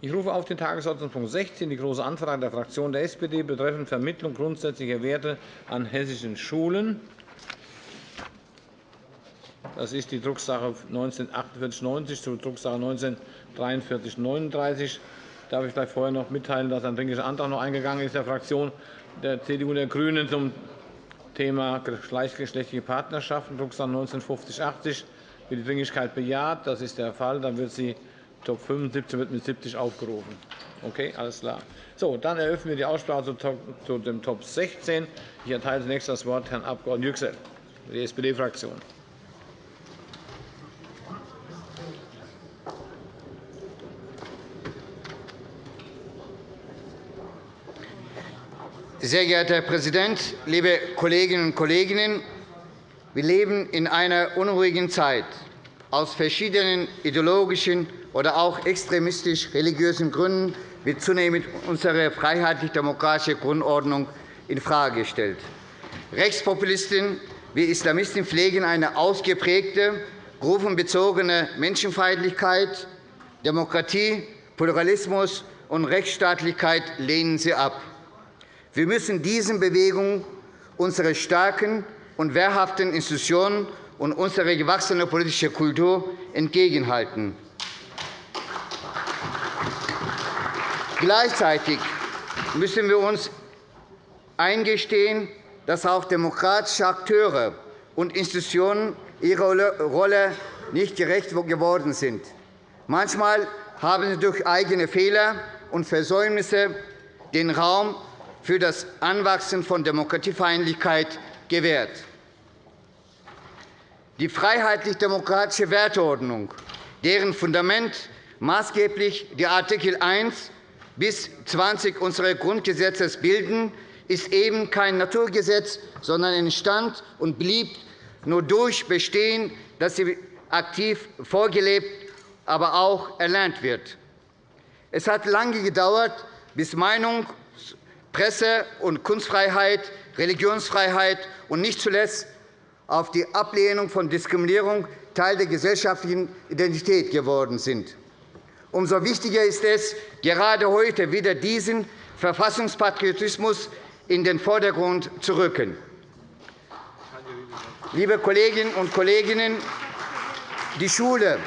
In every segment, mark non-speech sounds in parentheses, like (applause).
Ich rufe auf den Tagesordnungspunkt 16 die Große Anfrage der Fraktion der SPD betreffend Vermittlung grundsätzlicher Werte an hessischen Schulen. Das ist die Drucksache 194890 zu Drucksache 194339. Darf ich vielleicht vorher noch mitteilen, dass ein Dringlicher Antrag noch eingegangen ist der Fraktion der CDU und der GRÜNEN zum Thema gleichgeschlechtliche Partnerschaften, Drucksache 195080 wird die Dringlichkeit bejaht. Das ist der Fall. Dann wird sie Top 75 wird mit 70 aufgerufen. Okay, alles klar. So, dann eröffnen wir die Aussprache zu dem Top 16. Ich erteile zunächst das Wort Herrn Abg. Yüksel, die SPD-Fraktion. Sehr geehrter Herr Präsident, liebe Kolleginnen und Kollegen! Wir leben in einer unruhigen Zeit. Aus verschiedenen ideologischen oder auch extremistisch-religiösen Gründen wird zunehmend unsere freiheitlich-demokratische Grundordnung infrage gestellt. Rechtspopulisten wie Islamisten pflegen eine ausgeprägte, gruppenbezogene Menschenfeindlichkeit. Demokratie, Pluralismus und Rechtsstaatlichkeit lehnen sie ab. Wir müssen diesen Bewegungen unsere starken und wehrhaften Institutionen und unsere gewachsene politische Kultur entgegenhalten. Gleichzeitig müssen wir uns eingestehen, dass auch demokratische Akteure und Institutionen ihrer Rolle nicht gerecht geworden sind. Manchmal haben sie durch eigene Fehler und Versäumnisse den Raum für das Anwachsen von Demokratiefeindlichkeit gewährt. Die freiheitlich-demokratische Werteordnung, deren Fundament maßgeblich die Artikel 1 bis 20 unseres Grundgesetzes bilden, ist eben kein Naturgesetz, sondern entstand und blieb nur durch Bestehen, dass sie aktiv vorgelebt, aber auch erlernt wird. Es hat lange gedauert, bis Meinung, Presse- und Kunstfreiheit, Religionsfreiheit und nicht zuletzt auf die Ablehnung von Diskriminierung Teil der gesellschaftlichen Identität geworden sind. Umso wichtiger ist es, gerade heute wieder diesen Verfassungspatriotismus in den Vordergrund zu rücken. Liebe Kolleginnen und Kollegen, die Schule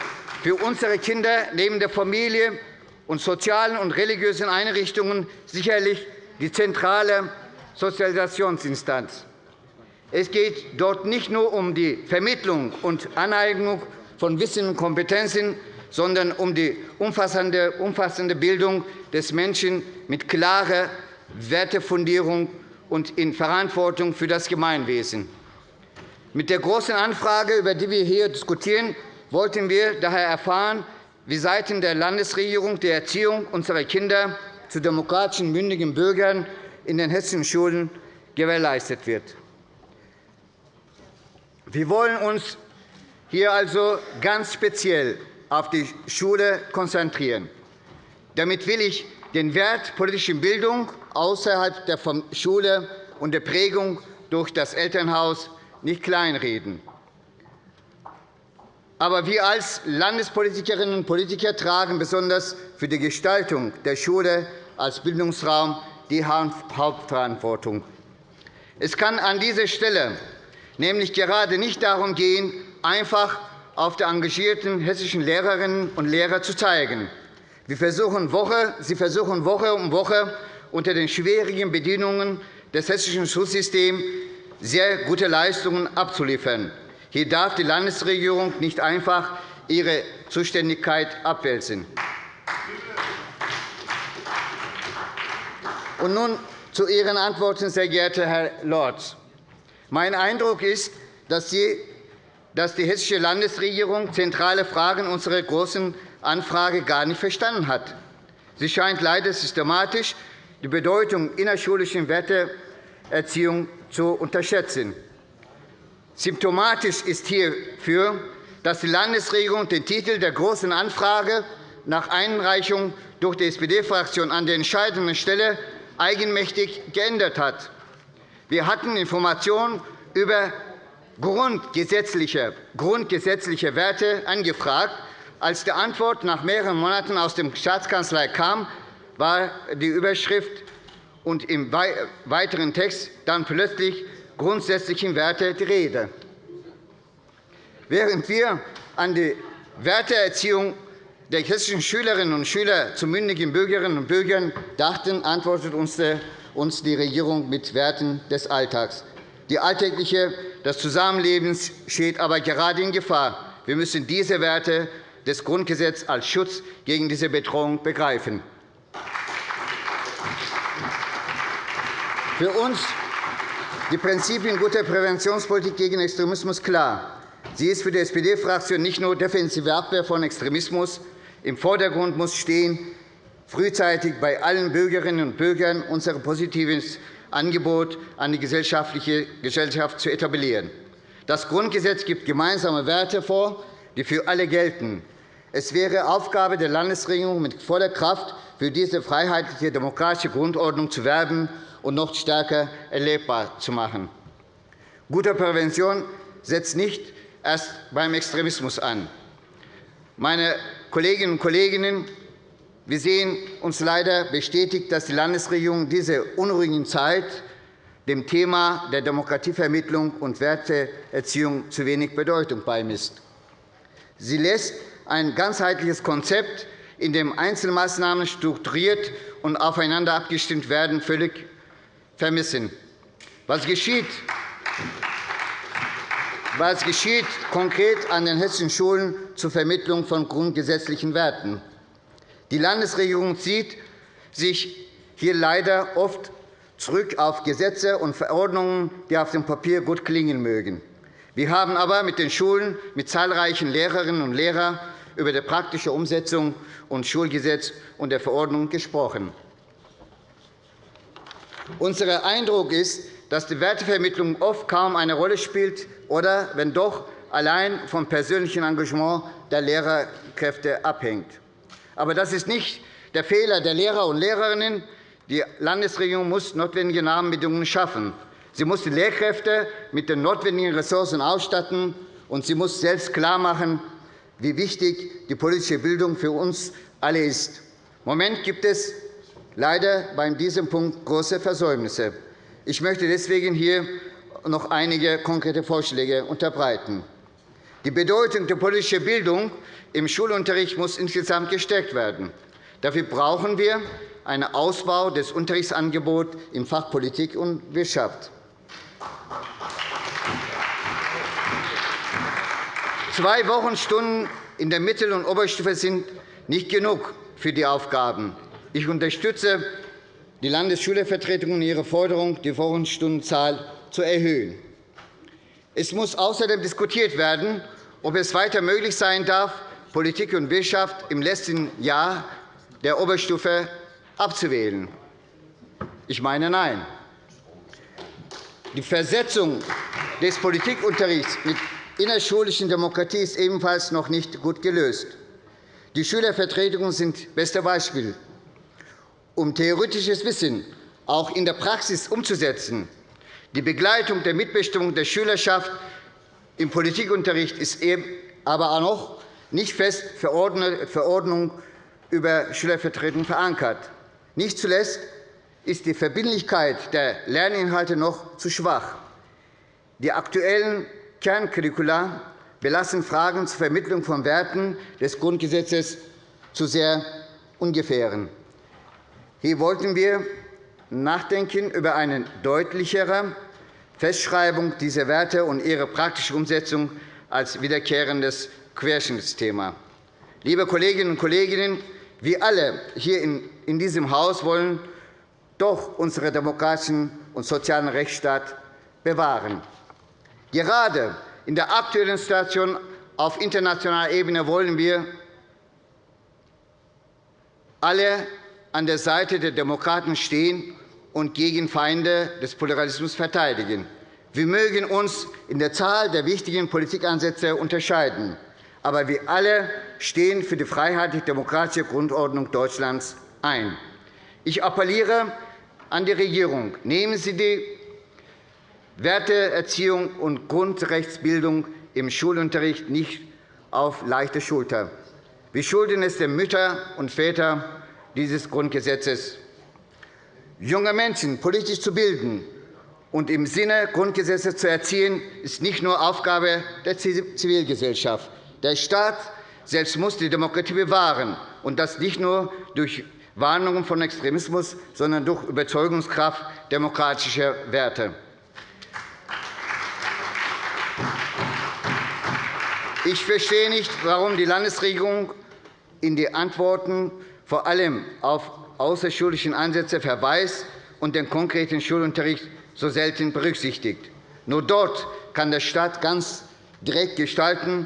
für unsere Kinder neben der Familie und sozialen und religiösen Einrichtungen sicherlich die zentrale Sozialisationsinstanz. Es geht dort nicht nur um die Vermittlung und Aneignung von Wissen und Kompetenzen, sondern um die umfassende Bildung des Menschen mit klarer Wertefundierung und in Verantwortung für das Gemeinwesen. Mit der Großen Anfrage, über die wir hier diskutieren, wollten wir daher erfahren, wie seitens der Landesregierung die Erziehung unserer Kinder zu demokratischen, mündigen Bürgern in den hessischen Schulen gewährleistet wird. Wir wollen uns hier also ganz speziell auf die Schule konzentrieren. Damit will ich den Wert politischer Bildung außerhalb der Schule und der Prägung durch das Elternhaus nicht kleinreden. Aber wir als Landespolitikerinnen und Politiker tragen besonders für die Gestaltung der Schule als Bildungsraum die Hauptverantwortung. Es kann an dieser Stelle nämlich gerade nicht darum gehen, einfach auf die engagierten hessischen Lehrerinnen und Lehrer zu zeigen. Sie versuchen Woche um Woche unter den schwierigen Bedingungen des hessischen Schulsystems sehr gute Leistungen abzuliefern. Hier darf die Landesregierung nicht einfach ihre Zuständigkeit abwälzen. Und nun zu Ihren Antworten, sehr geehrter Herr Lorz. Mein Eindruck ist, dass die hessische Landesregierung zentrale Fragen unserer Großen Anfrage gar nicht verstanden hat. Sie scheint leider systematisch die Bedeutung innerschulischer Werteerziehung zu unterschätzen. Symptomatisch ist hierfür, dass die Landesregierung den Titel der Großen Anfrage nach Einreichung durch die SPD-Fraktion an der entscheidenden Stelle eigenmächtig geändert hat. Wir hatten Informationen über grundgesetzliche, grundgesetzliche Werte angefragt, Als die Antwort nach mehreren Monaten aus der Staatskanzlei kam, war die Überschrift und im weiteren Text dann plötzlich grundsätzlichen Werte die Rede. Während wir an die Werteerziehung der hessischen Schülerinnen und Schüler zu mündigen Bürgerinnen und Bürgern dachten, antwortet uns die Regierung mit Werten des Alltags. Die alltägliche des Zusammenlebens steht aber gerade in Gefahr. Wir müssen diese Werte des Grundgesetzes als Schutz gegen diese Bedrohung begreifen. Für uns die Prinzipien guter Präventionspolitik gegen Extremismus klar. Sie ist für die SPD-Fraktion nicht nur defensive Abwehr von Extremismus. Im Vordergrund muss stehen, frühzeitig bei allen Bürgerinnen und Bürgern unser positives Angebot an die gesellschaftliche Gesellschaft zu etablieren. Das Grundgesetz gibt gemeinsame Werte vor, die für alle gelten. Es wäre Aufgabe der Landesregierung, mit voller Kraft für diese freiheitliche demokratische Grundordnung zu werben und noch stärker erlebbar zu machen. Gute Prävention setzt nicht erst beim Extremismus an. Meine Kolleginnen und Kollegen, wir sehen uns leider bestätigt, dass die Landesregierung diese unruhigen Zeit dem Thema der Demokratievermittlung und Werteerziehung zu wenig Bedeutung beimisst. Sie lässt ein ganzheitliches Konzept, in dem Einzelmaßnahmen strukturiert und aufeinander abgestimmt werden, völlig vermissen. Was geschieht? Was geschieht konkret an den hessischen Schulen zur Vermittlung von grundgesetzlichen Werten? Die Landesregierung zieht sich hier leider oft zurück auf Gesetze und Verordnungen, die auf dem Papier gut klingen mögen. Wir haben aber mit den Schulen, mit zahlreichen Lehrerinnen und Lehrern über die praktische Umsetzung und Schulgesetz und der Verordnung gesprochen. Unser Eindruck ist, dass die Wertevermittlung oft kaum eine Rolle spielt oder, wenn doch, allein vom persönlichen Engagement der Lehrerkräfte abhängt. Aber das ist nicht der Fehler der Lehrer und Lehrerinnen. Die Landesregierung muss notwendige Rahmenbedingungen schaffen. Sie muss die Lehrkräfte mit den notwendigen Ressourcen ausstatten, und sie muss selbst klarmachen, wie wichtig die politische Bildung für uns alle ist. Im Moment gibt es leider bei diesem Punkt große Versäumnisse. Ich möchte deswegen hier noch einige konkrete Vorschläge unterbreiten. Die Bedeutung der politischen Bildung im Schulunterricht muss insgesamt gestärkt werden. Dafür brauchen wir einen Ausbau des Unterrichtsangebots im Fach Politik und Wirtschaft. Zwei Wochenstunden in der Mittel- und Oberstufe sind nicht genug für die Aufgaben. Ich unterstütze die Landesschülervertretung in ihrer Forderung, die Wochenstundenzahl zu erhöhen. Es muss außerdem diskutiert werden, ob es weiter möglich sein darf, Politik und Wirtschaft im letzten Jahr der Oberstufe abzuwählen. Ich meine, nein. Die Versetzung des Politikunterrichts mit innerschulischen Demokratie ist ebenfalls noch nicht gut gelöst. Die Schülervertretungen sind beste Beispiel um theoretisches Wissen auch in der Praxis umzusetzen. Die Begleitung der Mitbestimmung der Schülerschaft im Politikunterricht ist aber auch noch nicht fest Verordnung über Schülervertretung verankert. Nicht zuletzt ist die Verbindlichkeit der Lerninhalte noch zu schwach. Die aktuellen Kerncurricula belassen Fragen zur Vermittlung von Werten des Grundgesetzes zu sehr ungefähren. Hier wollten wir nachdenken über eine deutlichere Festschreibung dieser Werte und ihre praktische Umsetzung als wiederkehrendes Querschnittsthema. Liebe Kolleginnen und Kollegen, wir alle hier in diesem Haus wollen doch unseren demokratischen und sozialen Rechtsstaat bewahren. Gerade in der aktuellen Situation auf internationaler Ebene wollen wir alle an der Seite der Demokraten stehen und gegen Feinde des Pluralismus verteidigen. Wir mögen uns in der Zahl der wichtigen Politikansätze unterscheiden, aber wir alle stehen für die freiheitlich-demokratische Grundordnung Deutschlands ein. Ich appelliere an die Regierung. Nehmen Sie die Werteerziehung und Grundrechtsbildung im Schulunterricht nicht auf leichte Schulter. Wir schulden es den Müttern und Vätern dieses Grundgesetzes. Junge Menschen politisch zu bilden und im Sinne Grundgesetzes zu erziehen, ist nicht nur Aufgabe der Zivilgesellschaft. Der Staat selbst muss die Demokratie bewahren, und das nicht nur durch Warnungen von Extremismus, sondern durch Überzeugungskraft demokratischer Werte. Ich verstehe nicht, warum die Landesregierung in die Antworten vor allem auf außerschulische Ansätze verweist und den konkreten Schulunterricht so selten berücksichtigt. Nur dort kann der Staat ganz direkt gestalten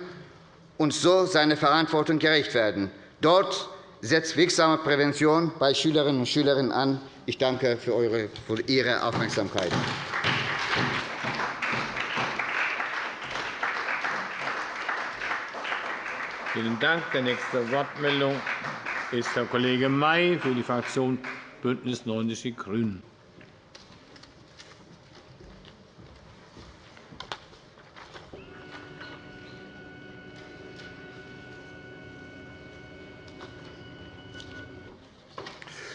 und so seiner Verantwortung gerecht werden. Dort setzt wirksame Prävention bei Schülerinnen und Schülern an. Ich danke für Ihre Aufmerksamkeit. Vielen Dank. Die nächste Wortmeldung ist Herr Kollege May für die Fraktion BÜNDNIS 90 die GRÜNEN.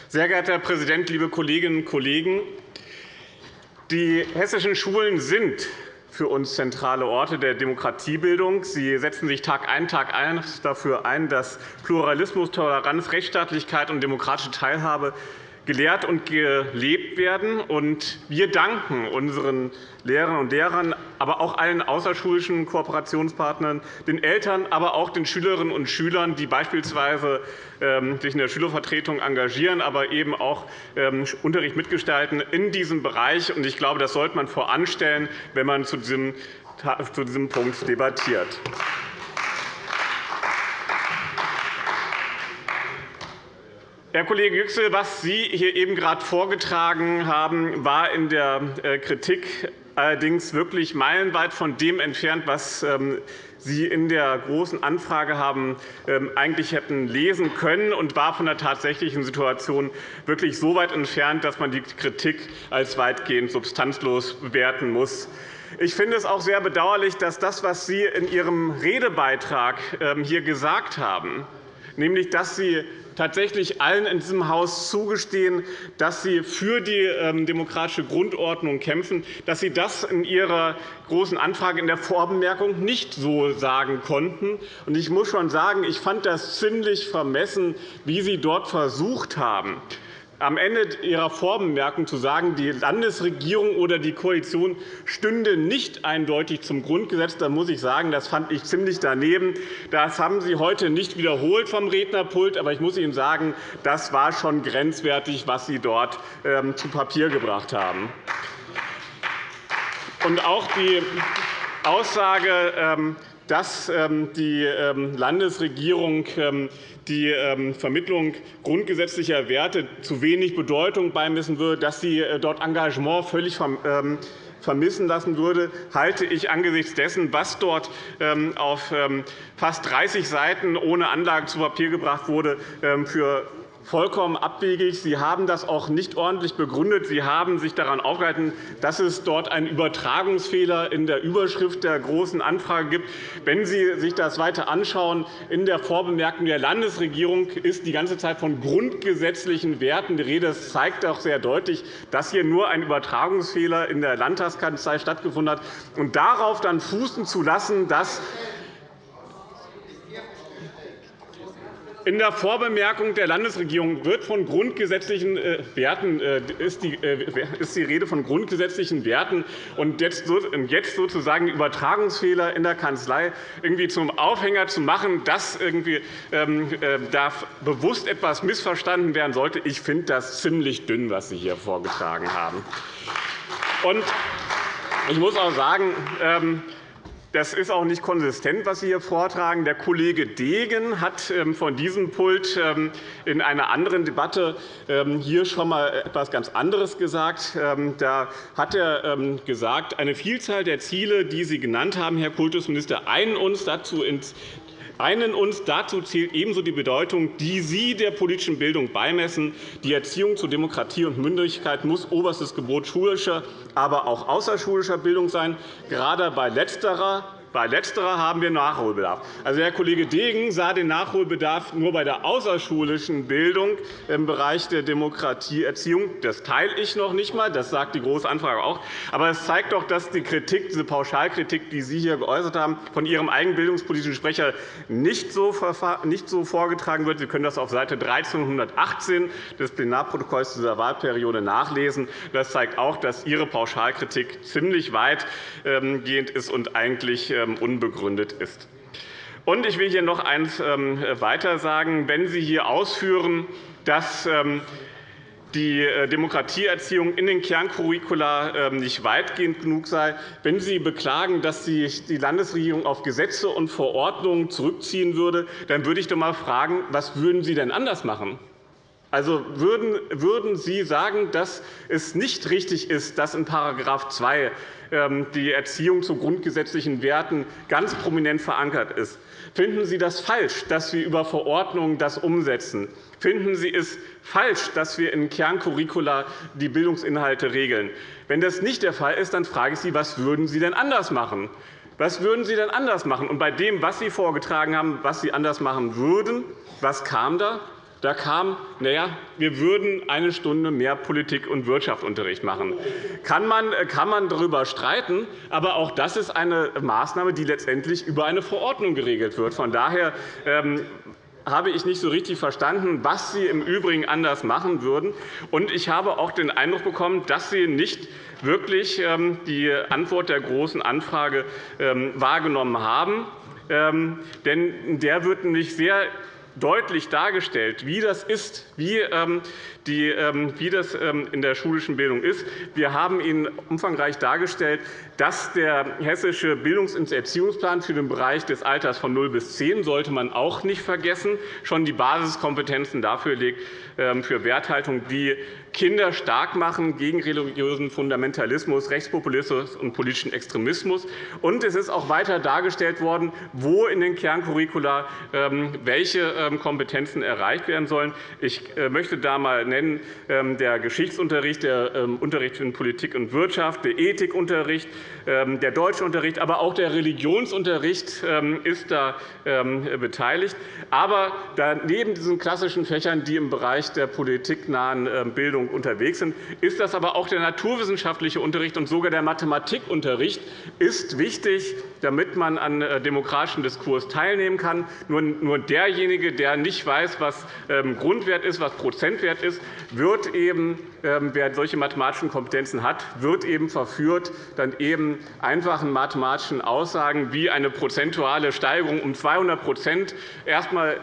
Sehr geehrter Herr Präsident, liebe Kolleginnen und Kollegen! Die hessischen Schulen sind für uns zentrale Orte der Demokratiebildung. Sie setzen sich Tag ein, Tag ein dafür ein, dass Pluralismus, Toleranz, Rechtsstaatlichkeit und demokratische Teilhabe gelehrt und gelebt werden. Wir danken unseren Lehrerinnen und Lehrern, aber auch allen außerschulischen Kooperationspartnern, den Eltern, aber auch den Schülerinnen und Schülern, die beispielsweise ähm, sich in der Schülervertretung engagieren, aber eben auch ähm, Unterricht mitgestalten in diesem Bereich. Ich glaube, das sollte man voranstellen, wenn man zu diesem Punkt debattiert. Herr Kollege Yüksel, was Sie hier eben gerade vorgetragen haben, war in der äh, Kritik allerdings wirklich meilenweit von dem entfernt, was ähm, Sie in der Großen Anfrage haben ähm, eigentlich hätten lesen können und war von der tatsächlichen Situation wirklich so weit entfernt, dass man die Kritik als weitgehend substanzlos bewerten muss. Ich finde es auch sehr bedauerlich, dass das, was Sie in Ihrem Redebeitrag ähm, hier gesagt haben, nämlich dass Sie tatsächlich allen in diesem Haus zugestehen, dass Sie für die ähm, demokratische Grundordnung kämpfen, dass Sie das in Ihrer Großen Anfrage in der Vorbemerkung nicht so sagen konnten. Ich muss schon sagen, ich fand das ziemlich vermessen, wie Sie dort versucht haben, am Ende Ihrer Vorbemerkung zu sagen, die Landesregierung oder die Koalition stünde nicht eindeutig zum Grundgesetz, dann muss ich sagen, das fand ich ziemlich daneben. Das haben Sie heute nicht wiederholt vom Rednerpult, aber ich muss Ihnen sagen, das war schon grenzwertig, was Sie dort ähm, zu Papier gebracht haben. Und auch die Aussage, ähm, dass ähm, die Landesregierung die ähm, Vermittlung grundgesetzlicher Werte zu wenig Bedeutung beimessen würde, dass sie äh, dort Engagement völlig ähm, vermissen lassen würde, halte ich angesichts dessen, was dort ähm, auf fast 30 Seiten ohne Anlage zu Papier gebracht wurde, für vollkommen abwegig. Sie haben das auch nicht ordentlich begründet. Sie haben sich daran aufgehalten, dass es dort einen Übertragungsfehler in der Überschrift der Großen Anfrage gibt. Wenn Sie sich das weiter anschauen, in der Vorbemerkung der Landesregierung ist die ganze Zeit von grundgesetzlichen Werten die Rede. Das zeigt auch sehr deutlich, dass hier nur ein Übertragungsfehler in der Landtagskanzlei stattgefunden hat. Und darauf dann fußen zu lassen, dass In der Vorbemerkung der Landesregierung wird von grundgesetzlichen äh, Werten, äh, ist, die, äh, ist die Rede von grundgesetzlichen Werten und jetzt sozusagen Übertragungsfehler in der Kanzlei irgendwie zum Aufhänger zu machen, dass irgendwie ähm, da bewusst etwas missverstanden werden sollte. Ich finde das ziemlich dünn, was Sie hier vorgetragen haben. Und ich muss auch sagen, ähm, das ist auch nicht konsistent, was Sie hier vortragen. Der Kollege Degen hat ähm, von diesem Pult ähm, in einer anderen Debatte ähm, hier schon einmal etwas ganz anderes gesagt. Da hat er gesagt, eine Vielzahl der Ziele, die Sie genannt haben, Herr Kultusminister, einen uns dazu einen uns dazu zählt ebenso die Bedeutung, die Sie der politischen Bildung beimessen. Die Erziehung zu Demokratie und Mündigkeit muss oberstes Gebot schulischer, aber auch außerschulischer Bildung sein. Gerade bei letzterer Bei letzterer haben wir Nachholbedarf. Also, Herr Kollege Degen sah den Nachholbedarf nur bei der außerschulischen Bildung im Bereich der Demokratieerziehung. Das teile ich noch nicht einmal. Das sagt die Große Anfrage auch. Aber es zeigt doch, dass die Kritik, diese Pauschalkritik, die Sie hier geäußert haben, von Ihrem eigenen bildungspolitischen Sprecher nicht so vorgetragen wird. Sie können das auf Seite 1318 des Plenarprotokolls dieser Wahlperiode nachlesen. Das zeigt auch, dass Ihre Pauschalkritik ziemlich weitgehend ist und eigentlich ähm, unbegründet ist. Und ich will hier noch eines ähm, weiter sagen. Wenn Sie hier ausführen, dass ähm, die äh, Demokratieerziehung in den Kerncurricula nicht weitgehend genug sei. Wenn Sie beklagen, dass sich die Landesregierung auf Gesetze und Verordnungen zurückziehen würde, dann würde ich doch einmal fragen, was würden Sie denn anders machen? Also würden Sie sagen, dass es nicht richtig ist, dass in § 2 ähm, die Erziehung zu grundgesetzlichen Werten ganz prominent verankert ist? Finden Sie das falsch, dass wir über Verordnungen das umsetzen? Finden Sie es falsch, dass wir in Kerncurricula die Bildungsinhalte regeln? Wenn das nicht der Fall ist, dann frage ich Sie, was würden Sie denn anders machen? Was würden Sie denn anders machen? Und bei dem, was Sie vorgetragen haben, was Sie anders machen würden, was kam da? Da kam, naja, wir würden eine Stunde mehr Politik- und Wirtschaftsunterricht machen. Kann man, kann man darüber streiten, aber auch das ist eine Maßnahme, die letztendlich über eine Verordnung geregelt wird. Von daher ähm, habe ich nicht so richtig verstanden, was Sie im Übrigen anders machen würden. Und ich habe auch den Eindruck bekommen, dass Sie nicht wirklich ähm, die Antwort der Großen Anfrage ähm, wahrgenommen haben. Denn der wird nämlich sehr deutlich dargestellt, wie das ist, wie, ähm, ähm, das ähm, in der schulischen Bildung ist. Wir haben Ihnen umfangreich dargestellt, dass der hessische Bildungs- und Erziehungsplan für den Bereich des Alters von 0 bis 10 sollte man auch nicht vergessen, schon die Basiskompetenzen dafür legt, für Werthaltung, die Kinder stark machen gegen religiösen Fundamentalismus, Rechtspopulismus und politischen Extremismus. Und es ist auch weiter dargestellt worden, wo in den Kerncurricula ähm, welche ähm, Kompetenzen erreicht werden sollen. Ich äh, möchte da einmal nennen ähm, der Geschichtsunterricht, der Unterricht in Politik und Wirtschaft, der Ethikunterricht, der Deutschunterricht, aber auch der Religionsunterricht ist da beteiligt. Aber neben diesen klassischen Fächern, die im Bereich der politiknahen Bildung unterwegs sind, ist das aber auch der naturwissenschaftliche Unterricht und sogar der Mathematikunterricht ist wichtig, damit man an äh, demokratischem Diskurs teilnehmen kann. Nur derjenige, der nicht weiß, was ähm, Grundwert ist, was Prozentwert ist, wird eben, ähm, wer solche mathematischen Kompetenzen hat, wird eben verführt, dann eben einfachen mathematischen Aussagen wie eine prozentuale Steigerung um 200 erst einmal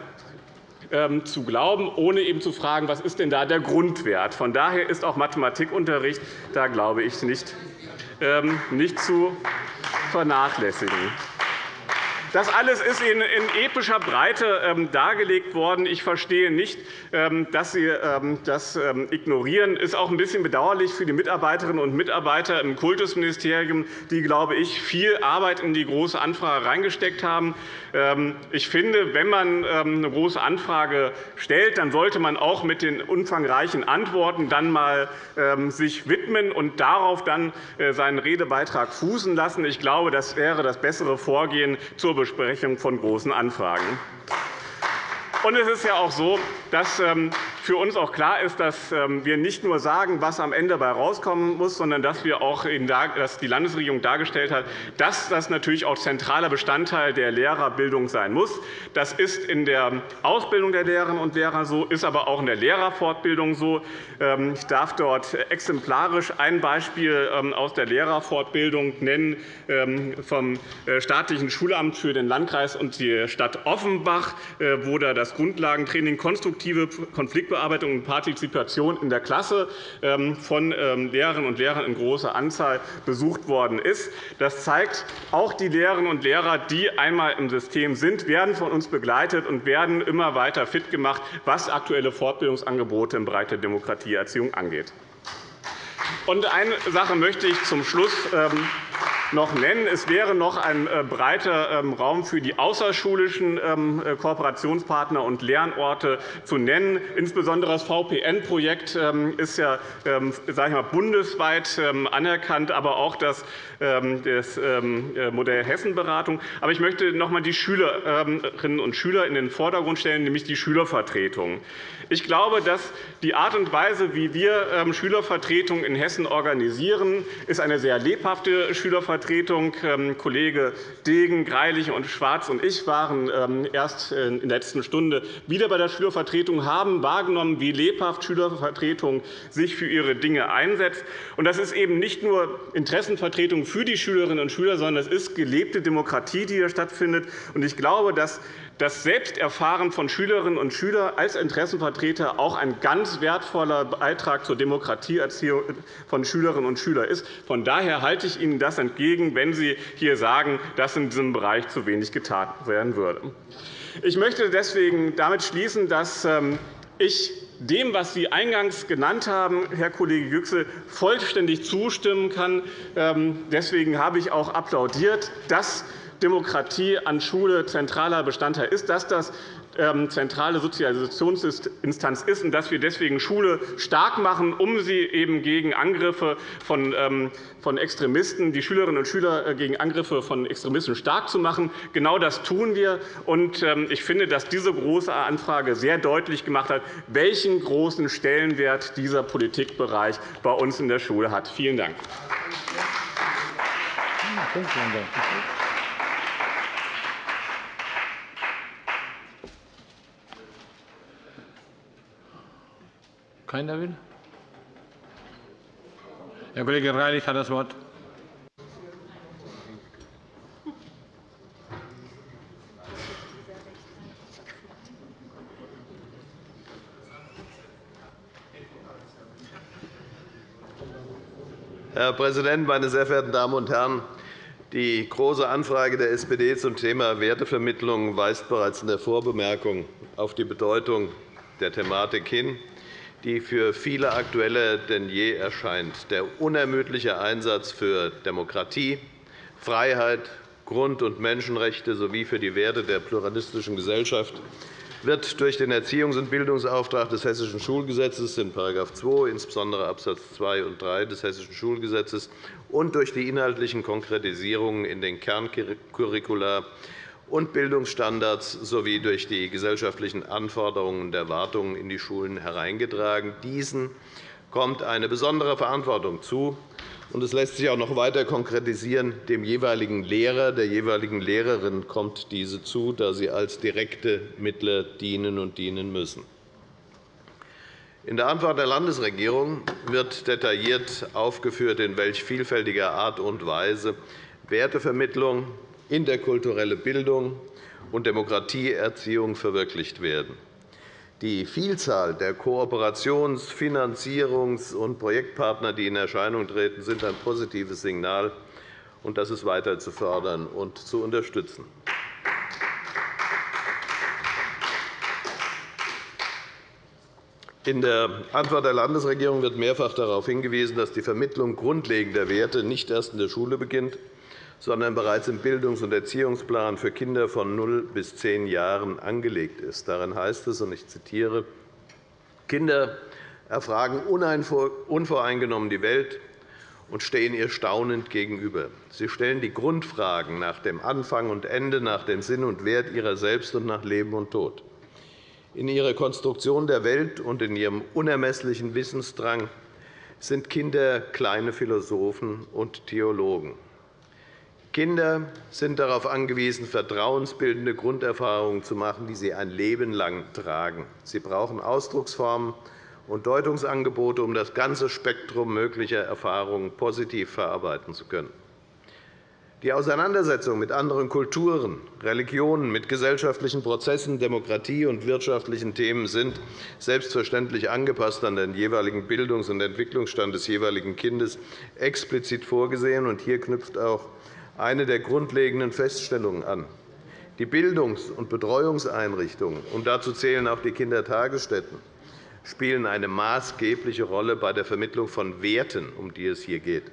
zu glauben, ohne eben zu fragen, was ist denn da der Grundwert. Von daher ist auch Mathematikunterricht, da glaube ich, nicht, ähm, nicht zu vernachlässigen. Das alles ist Ihnen in epischer Breite ähm, dargelegt worden. Ich verstehe nicht, ähm, dass Sie ähm, das ignorieren. Das ist auch ein bisschen bedauerlich für die Mitarbeiterinnen und Mitarbeiter im Kultusministerium, die, glaube ich, viel Arbeit in die Große Anfrage reingesteckt haben. Ich finde, wenn man eine Große Anfrage stellt, dann sollte man auch mit den umfangreichen Antworten dann mal sich widmen und darauf dann äh, seinen Redebeitrag fußen lassen. Ich glaube, das wäre das bessere Vorgehen zur Besprechung von Großen Anfragen. Und es ist ja auch so, dass ähm, für uns auch klar ist, dass ähm, wir nicht nur sagen, was am Ende dabei herauskommen muss, sondern dass wir auch dass die Landesregierung dargestellt hat, dass das natürlich auch zentraler Bestandteil der Lehrerbildung sein muss. Das ist in der Ausbildung der Lehrerinnen und Lehrer so, ist aber auch in der Lehrerfortbildung so. Ähm, ich darf dort exemplarisch ein Beispiel ähm, aus der Lehrerfortbildung nennen vom äh, staatlichen Schulamt für den Landkreis und die Stadt Offenbach, äh, wo da das Grundlagentraining konstruktive Konfliktbearbeitung Mitbearbeitung und Partizipation in der Klasse ähm, von ähm, Lehrerinnen und Lehrern in großer Anzahl besucht worden ist. Das zeigt, auch die Lehrerinnen und Lehrer, die einmal im System sind, werden von uns begleitet und werden immer weiter fit gemacht, was aktuelle Fortbildungsangebote im Bereich der Demokratieerziehung angeht. eine Sache möchte ich zum Schluss ähm, noch nennen. Es wäre noch ein äh, breiter ähm, Raum für die außerschulischen ähm, äh, Kooperationspartner und Lernorte zu nennen. Insbesondere das VPN-Projekt ähm, ist ja sage ich mal, bundesweit anerkannt, aber auch das, das Modell Hessenberatung. Aber ich möchte noch einmal die Schülerinnen und Schüler in den Vordergrund stellen, nämlich die Schülervertretung. Ich glaube, dass die Art und Weise, wie wir Schülervertretungen in Hessen organisieren, ist eine sehr lebhafte Schülervertretung. Ähm, Kollege Degen, Greilich und Schwarz und ich waren ähm, erst in der letzten Stunde wieder bei der Schülervertretung, haben wahrgenommen, wie lebhaft Schülervertretung sich für ihre Dinge einsetzt. Das ist eben nicht nur Interessenvertretung für die Schülerinnen und Schüler, sondern es ist gelebte Demokratie, die hier stattfindet. Ich glaube, dass das Selbsterfahren von Schülerinnen und Schülern als Interessenvertreter auch ein ganz wertvoller Beitrag zur Demokratieerziehung von Schülerinnen und Schülern ist. Von daher halte ich Ihnen das entgegen, wenn Sie hier sagen, dass in diesem Bereich zu wenig getan werden würde. Ich möchte deswegen damit schließen, dass ähm, ich dem, was Sie eingangs genannt haben, Herr Kollege Yüksel, vollständig zustimmen kann. Ähm, deswegen habe ich auch applaudiert, dass Demokratie an Schule zentraler Bestandteil ist, dass das ähm, zentrale Sozialisationsinstanz ist und dass wir deswegen Schule stark machen, um sie eben gegen Angriffe von ähm, Extremisten, die Schülerinnen und Schüler äh, gegen Angriffe von Extremisten stark zu machen. Genau das tun wir. Ähm, ich finde, dass diese Große Anfrage sehr deutlich gemacht hat, welchen großen Stellenwert dieser Politikbereich bei uns in der Schule hat. Vielen Dank. Keiner will? Herr Kollege Greilich hat das Wort. Herr Präsident, meine sehr verehrten Damen und Herren! Die Große Anfrage der SPD zum Thema Wertevermittlung weist bereits in der Vorbemerkung auf die Bedeutung der Thematik hin die für viele aktueller denn je erscheint. Der unermüdliche Einsatz für Demokratie, Freiheit, Grund- und Menschenrechte sowie für die Werte der pluralistischen Gesellschaft wird durch den Erziehungs- und Bildungsauftrag des Hessischen Schulgesetzes in § 2, insbesondere Abs. 2 und 3 des Hessischen Schulgesetzes, und durch die inhaltlichen Konkretisierungen in den Kerncurricula und Bildungsstandards sowie durch die gesellschaftlichen Anforderungen und Erwartungen in die Schulen hereingetragen. Diesen kommt eine besondere Verantwortung zu. Und es lässt sich auch noch weiter konkretisieren. Dem jeweiligen Lehrer, der jeweiligen Lehrerin kommt diese zu, da sie als direkte Mittler dienen und dienen müssen. In der Antwort der Landesregierung wird detailliert aufgeführt, in welch vielfältiger Art und Weise Wertevermittlung, interkulturelle Bildung und Demokratieerziehung verwirklicht werden. Die Vielzahl der Kooperations-, Finanzierungs- und Projektpartner, die in Erscheinung treten, sind ein positives Signal, und das ist weiter zu fördern und zu unterstützen. In der Antwort der Landesregierung wird mehrfach darauf hingewiesen, dass die Vermittlung grundlegender Werte nicht erst in der Schule beginnt, sondern bereits im Bildungs- und Erziehungsplan für Kinder von 0 bis 10 Jahren angelegt ist. Darin heißt es, und ich zitiere, Kinder erfragen unvoreingenommen die Welt und stehen ihr staunend gegenüber. Sie stellen die Grundfragen nach dem Anfang und Ende, nach dem Sinn und Wert ihrer selbst und nach Leben und Tod. In ihrer Konstruktion der Welt und in ihrem unermesslichen Wissensdrang sind Kinder kleine Philosophen und Theologen. Kinder sind darauf angewiesen, vertrauensbildende Grunderfahrungen zu machen, die sie ein Leben lang tragen. Sie brauchen Ausdrucksformen und Deutungsangebote, um das ganze Spektrum möglicher Erfahrungen positiv verarbeiten zu können. Die Auseinandersetzung mit anderen Kulturen, Religionen, mit gesellschaftlichen Prozessen, Demokratie und wirtschaftlichen Themen sind selbstverständlich angepasst an den jeweiligen Bildungs- und Entwicklungsstand des jeweiligen Kindes explizit vorgesehen. Hier knüpft auch eine der grundlegenden Feststellungen an. Die Bildungs- und Betreuungseinrichtungen, und dazu zählen auch die Kindertagesstätten, spielen eine maßgebliche Rolle bei der Vermittlung von Werten, um die es hier geht.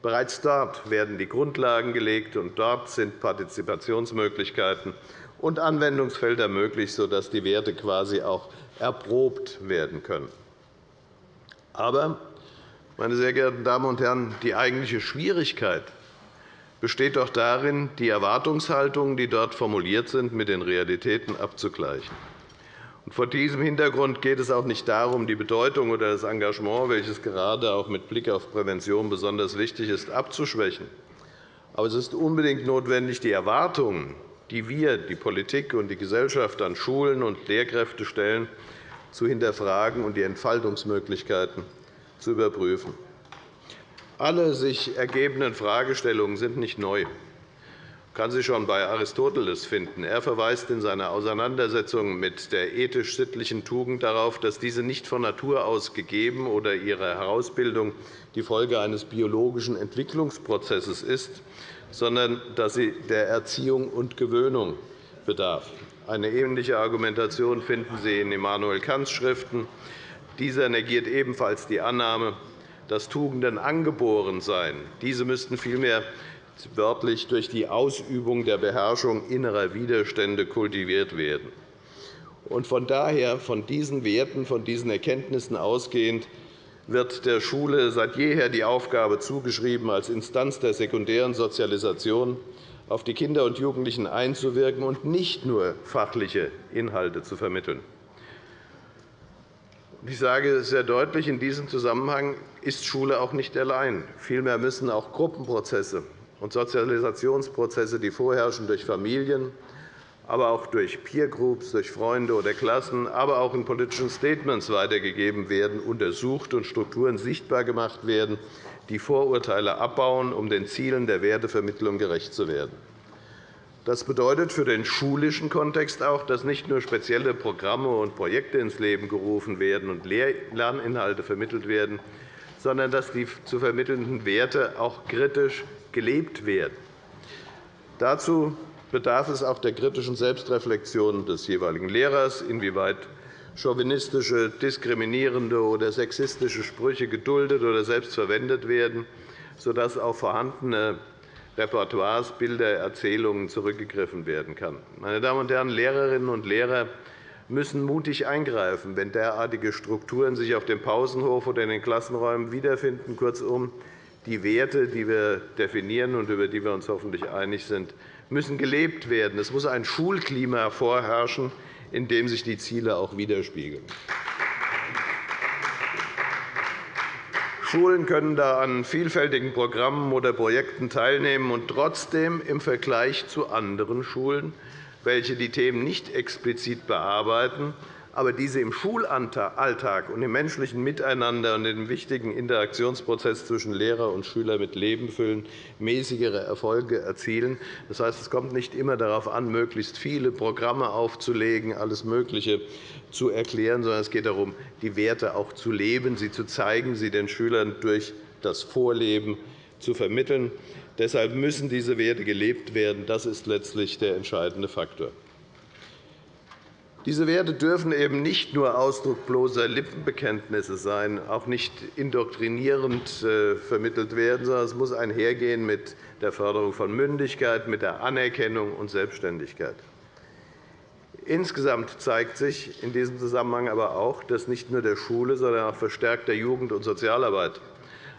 Bereits dort werden die Grundlagen gelegt, und dort sind Partizipationsmöglichkeiten und Anwendungsfelder möglich, sodass die Werte quasi auch erprobt werden können. Aber, meine sehr geehrten Damen und Herren, die eigentliche Schwierigkeit besteht doch darin, die Erwartungshaltungen, die dort formuliert sind, mit den Realitäten abzugleichen. Vor diesem Hintergrund geht es auch nicht darum, die Bedeutung oder das Engagement, welches gerade auch mit Blick auf Prävention besonders wichtig ist, abzuschwächen. Aber es ist unbedingt notwendig, die Erwartungen, die wir, die Politik und die Gesellschaft an Schulen und Lehrkräfte stellen, zu hinterfragen und die Entfaltungsmöglichkeiten zu überprüfen. Alle sich ergebenden Fragestellungen sind nicht neu kann sie schon bei Aristoteles finden. Er verweist in seiner Auseinandersetzung mit der ethisch-sittlichen Tugend darauf, dass diese nicht von Natur aus gegeben oder ihre Herausbildung die Folge eines biologischen Entwicklungsprozesses ist, sondern dass sie der Erziehung und Gewöhnung bedarf. Eine ähnliche Argumentation finden Sie in Immanuel Kants Schriften. Dieser negiert ebenfalls die Annahme, dass Tugenden angeboren seien. Diese müssten vielmehr wörtlich durch die Ausübung der Beherrschung innerer Widerstände kultiviert werden. von daher, von diesen Werten, von diesen Erkenntnissen ausgehend, wird der Schule seit jeher die Aufgabe zugeschrieben, als Instanz der sekundären Sozialisation auf die Kinder und Jugendlichen einzuwirken und nicht nur fachliche Inhalte zu vermitteln. Ich sage sehr deutlich, in diesem Zusammenhang ist Schule auch nicht allein. Vielmehr müssen auch Gruppenprozesse und Sozialisationsprozesse, die vorherrschen durch Familien, aber auch durch Peergroups, durch Freunde oder Klassen, aber auch in politischen Statements weitergegeben werden, untersucht und Strukturen sichtbar gemacht werden, die Vorurteile abbauen, um den Zielen der Wertevermittlung gerecht zu werden. Das bedeutet für den schulischen Kontext auch, dass nicht nur spezielle Programme und Projekte ins Leben gerufen werden und Lerninhalte vermittelt werden, sondern dass die zu vermittelnden Werte auch kritisch gelebt werden. Dazu bedarf es auch der kritischen Selbstreflexion des jeweiligen Lehrers, inwieweit chauvinistische, diskriminierende oder sexistische Sprüche geduldet oder selbst verwendet werden, sodass auf vorhandene Repertoires, Bilder, Erzählungen zurückgegriffen werden kann. Meine Damen und Herren, Lehrerinnen und Lehrer müssen mutig eingreifen, wenn derartige Strukturen sich auf dem Pausenhof oder in den Klassenräumen wiederfinden. Kurzum, die Werte, die wir definieren und über die wir uns hoffentlich einig sind, müssen gelebt werden. Es muss ein Schulklima vorherrschen, in dem sich die Ziele auch widerspiegeln. Schulen können da an vielfältigen Programmen oder Projekten teilnehmen und trotzdem im Vergleich zu anderen Schulen, welche die Themen nicht explizit bearbeiten, aber diese im Schulalltag und im menschlichen Miteinander und im wichtigen Interaktionsprozess zwischen Lehrer und Schüler mit Leben füllen, mäßigere Erfolge erzielen. Das heißt, es kommt nicht immer darauf an, möglichst viele Programme aufzulegen, alles Mögliche zu erklären, sondern es geht darum, die Werte auch zu leben, sie zu zeigen, sie den Schülern durch das Vorleben zu vermitteln. Deshalb müssen diese Werte gelebt werden. Das ist letztlich der entscheidende Faktor. Diese Werte dürfen eben nicht nur Ausdruck bloßer Lippenbekenntnisse sein, auch nicht indoktrinierend äh, vermittelt werden, sondern es muss einhergehen mit der Förderung von Mündigkeit, mit der Anerkennung und Selbstständigkeit. Insgesamt zeigt sich in diesem Zusammenhang aber auch, dass nicht nur der Schule, sondern auch verstärkt der Jugend- und Sozialarbeit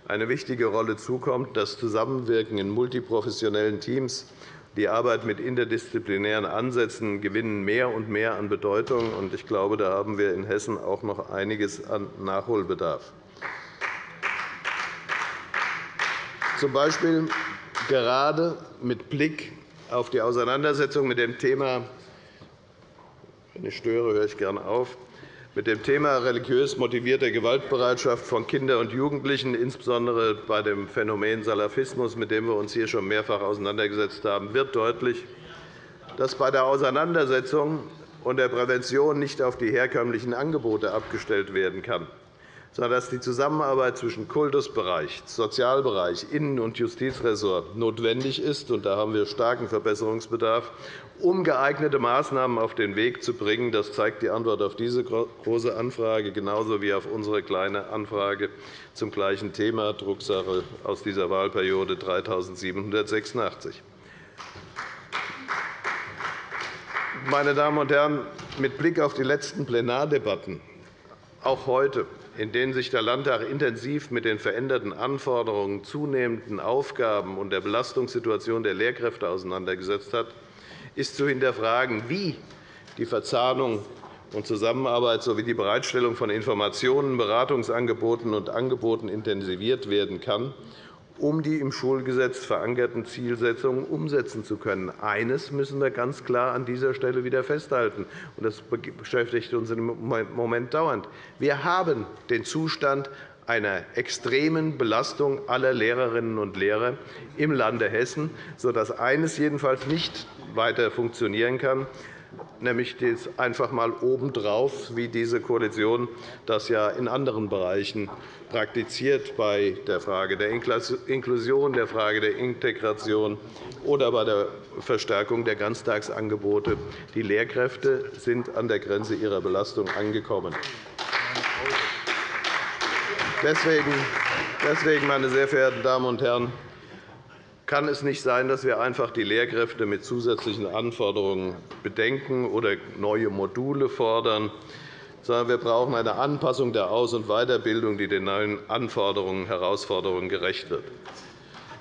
eine wichtige Rolle zukommt. Das Zusammenwirken in multiprofessionellen Teams die Arbeit mit interdisziplinären Ansätzen gewinnen mehr und mehr an Bedeutung. Ich glaube, da haben wir in Hessen auch noch einiges an Nachholbedarf. Zum Beispiel gerade mit Blick auf die Auseinandersetzung mit dem Thema wenn ich störe, höre ich gern auf mit dem Thema religiös motivierter Gewaltbereitschaft von Kindern und Jugendlichen, insbesondere bei dem Phänomen Salafismus, mit dem wir uns hier schon mehrfach auseinandergesetzt haben, wird deutlich, dass bei der Auseinandersetzung und der Prävention nicht auf die herkömmlichen Angebote abgestellt werden kann, sondern dass die Zusammenarbeit zwischen Kultusbereich, Sozialbereich, Innen- und Justizressort notwendig ist. Und da haben wir starken Verbesserungsbedarf, um geeignete Maßnahmen auf den Weg zu bringen. Das zeigt die Antwort auf diese Große Anfrage, genauso wie auf unsere Kleine Anfrage zum gleichen Thema, Drucksache aus dieser Wahlperiode 3786. Meine Damen und Herren, mit Blick auf die letzten Plenardebatten, auch heute, in denen sich der Landtag intensiv mit den veränderten Anforderungen, zunehmenden Aufgaben und der Belastungssituation der Lehrkräfte auseinandergesetzt hat, ist zu hinterfragen, wie die Verzahnung und Zusammenarbeit sowie die Bereitstellung von Informationen, Beratungsangeboten und Angeboten intensiviert werden kann um die im Schulgesetz verankerten Zielsetzungen umsetzen zu können. Eines müssen wir ganz klar an dieser Stelle wieder festhalten, und das beschäftigt uns im Moment dauernd. Wir haben den Zustand einer extremen Belastung aller Lehrerinnen und Lehrer im Lande Hessen, sodass eines jedenfalls nicht weiter funktionieren kann, nämlich einfach einmal obendrauf, wie diese Koalition das ja in anderen Bereichen praktiziert, bei der Frage der Inklusion, der Frage der Integration oder bei der Verstärkung der Ganztagsangebote. Die Lehrkräfte sind an der Grenze ihrer Belastung angekommen. Deswegen, meine sehr verehrten Damen und Herren, kann es nicht sein, dass wir einfach die Lehrkräfte mit zusätzlichen Anforderungen bedenken oder neue Module fordern, sondern wir brauchen eine Anpassung der Aus- und Weiterbildung, die den neuen Anforderungen und Herausforderungen gerecht wird.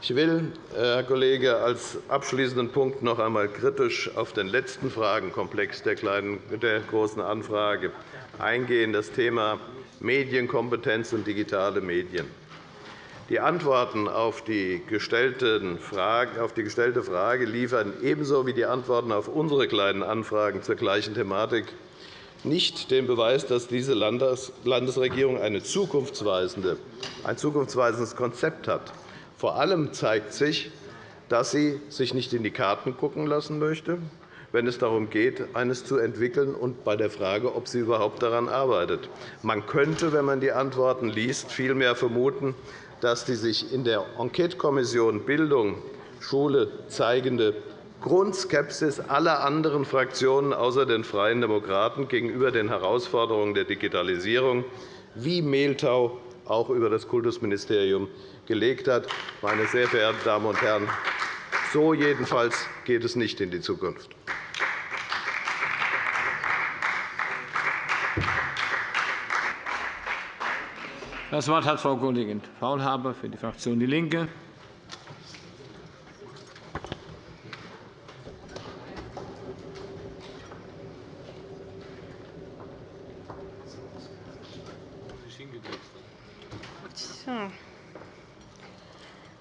Ich will, Herr Kollege, als abschließenden Punkt noch einmal kritisch auf den letzten Fragenkomplex der, Großen Anfrage eingehen, das Thema Medienkompetenz und digitale Medien. Die Antworten auf die gestellte Frage liefern ebenso wie die Antworten auf unsere Kleinen Anfragen zur gleichen Thematik nicht den Beweis, dass diese Landesregierung ein zukunftsweisendes Konzept hat. Vor allem zeigt sich, dass sie sich nicht in die Karten schauen lassen möchte, wenn es darum geht, eines zu entwickeln, und bei der Frage, ob sie überhaupt daran arbeitet. Man könnte, wenn man die Antworten liest, vielmehr vermuten, dass die sich in der Enquetekommission Bildung Schule zeigende Grundskepsis aller anderen Fraktionen außer den Freien Demokraten gegenüber den Herausforderungen der Digitalisierung wie Mehltau auch über das Kultusministerium gelegt hat. Meine sehr verehrten Damen und Herren, so jedenfalls geht es nicht in die Zukunft. Das Wort hat Frau Kollegin Faulhaber für die Fraktion DIE LINKE.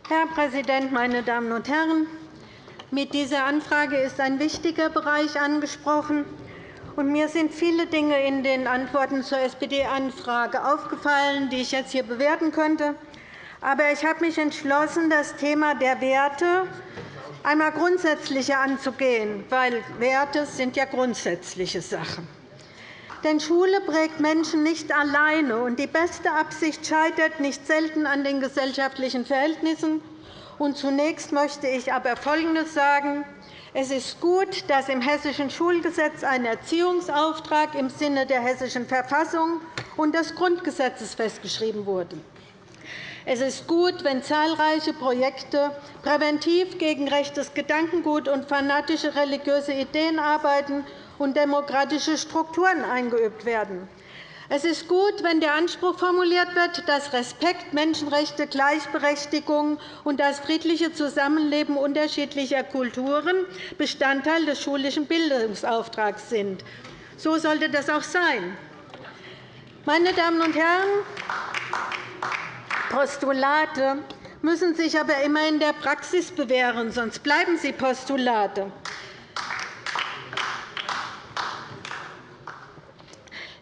Herr Präsident, meine Damen und Herren! Mit dieser Anfrage ist ein wichtiger Bereich angesprochen. Und mir sind viele Dinge in den Antworten zur SPD-Anfrage aufgefallen, die ich jetzt hier bewerten könnte. Aber ich habe mich entschlossen, das Thema der Werte einmal grundsätzlicher anzugehen, weil Werte sind ja grundsätzliche Sachen. Denn Schule prägt Menschen nicht alleine, und die beste Absicht scheitert nicht selten an den gesellschaftlichen Verhältnissen. Und zunächst möchte ich aber Folgendes sagen. Es ist gut, dass im Hessischen Schulgesetz ein Erziehungsauftrag im Sinne der Hessischen Verfassung und des Grundgesetzes festgeschrieben wurde. Es ist gut, wenn zahlreiche Projekte präventiv gegen rechtes Gedankengut und fanatische religiöse Ideen arbeiten und demokratische Strukturen eingeübt werden. Es ist gut, wenn der Anspruch formuliert wird, dass Respekt, Menschenrechte, Gleichberechtigung und das friedliche Zusammenleben unterschiedlicher Kulturen Bestandteil des schulischen Bildungsauftrags sind. So sollte das auch sein. Meine Damen und Herren, Postulate müssen sich aber immer in der Praxis bewähren, sonst bleiben sie Postulate.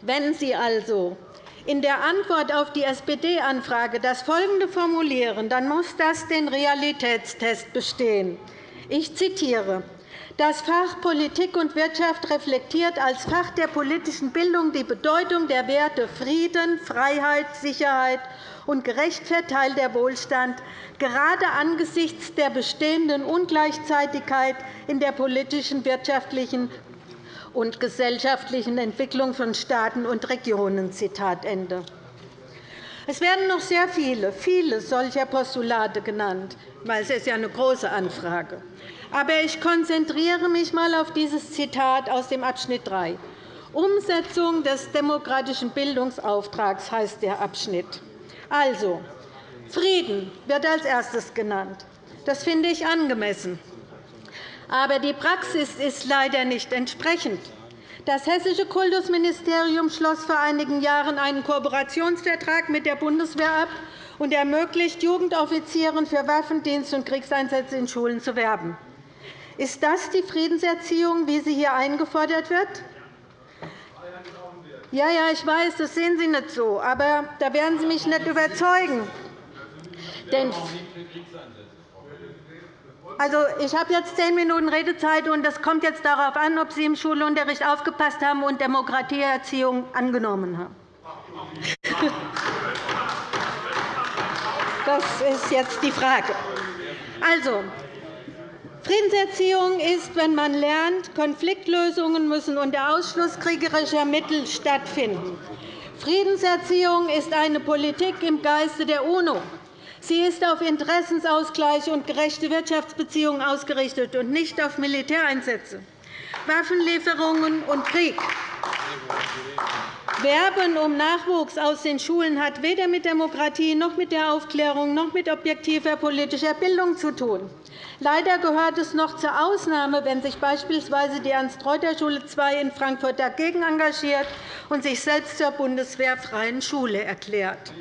Wenn Sie also in der Antwort auf die SPD-Anfrage das folgende formulieren, dann muss das den Realitätstest bestehen. Ich zitiere. Das Fach Politik und Wirtschaft reflektiert als Fach der politischen Bildung die Bedeutung der Werte Frieden, Freiheit, Sicherheit und gerecht verteilter Wohlstand, gerade angesichts der bestehenden Ungleichzeitigkeit in der politischen, wirtschaftlichen und gesellschaftlichen Entwicklung von Staaten und Regionen. Zitat Ende. Es werden noch sehr viele, viele solcher Postulate genannt, weil es ist ja eine große Anfrage. Aber ich konzentriere mich einmal auf dieses Zitat aus dem Abschnitt 3. Umsetzung des demokratischen Bildungsauftrags heißt der Abschnitt. Also, Frieden wird als erstes genannt. Das finde ich angemessen. Aber die Praxis ist leider nicht entsprechend. Das Hessische Kultusministerium schloss vor einigen Jahren einen Kooperationsvertrag mit der Bundeswehr ab und ermöglicht Jugendoffizieren für Waffendienst und Kriegseinsätze in Schulen zu werben. Ist das die Friedenserziehung, wie sie hier eingefordert wird? Ja, ja, ich weiß, das sehen Sie nicht so, aber da werden Sie mich nicht überzeugen. Denn also, ich habe jetzt zehn Minuten Redezeit, und es kommt jetzt darauf an, ob Sie im Schulunterricht aufgepasst haben und Demokratieerziehung angenommen haben. (laughs) Das ist jetzt die Frage. Also, Friedenserziehung ist, wenn man lernt, Konfliktlösungen müssen unter Ausschluss kriegerischer Mittel stattfinden. Friedenserziehung ist eine Politik im Geiste der UNO. Sie ist auf Interessensausgleich und gerechte Wirtschaftsbeziehungen ausgerichtet und nicht auf Militäreinsätze, Waffenlieferungen und Krieg. Werben um Nachwuchs aus den Schulen hat weder mit Demokratie noch mit der Aufklärung noch mit objektiver politischer Bildung zu tun. Leider gehört es noch zur Ausnahme, wenn sich beispielsweise die Ernst-Reuter-Schule II in Frankfurt dagegen engagiert und sich selbst zur bundeswehrfreien Schule erklärt.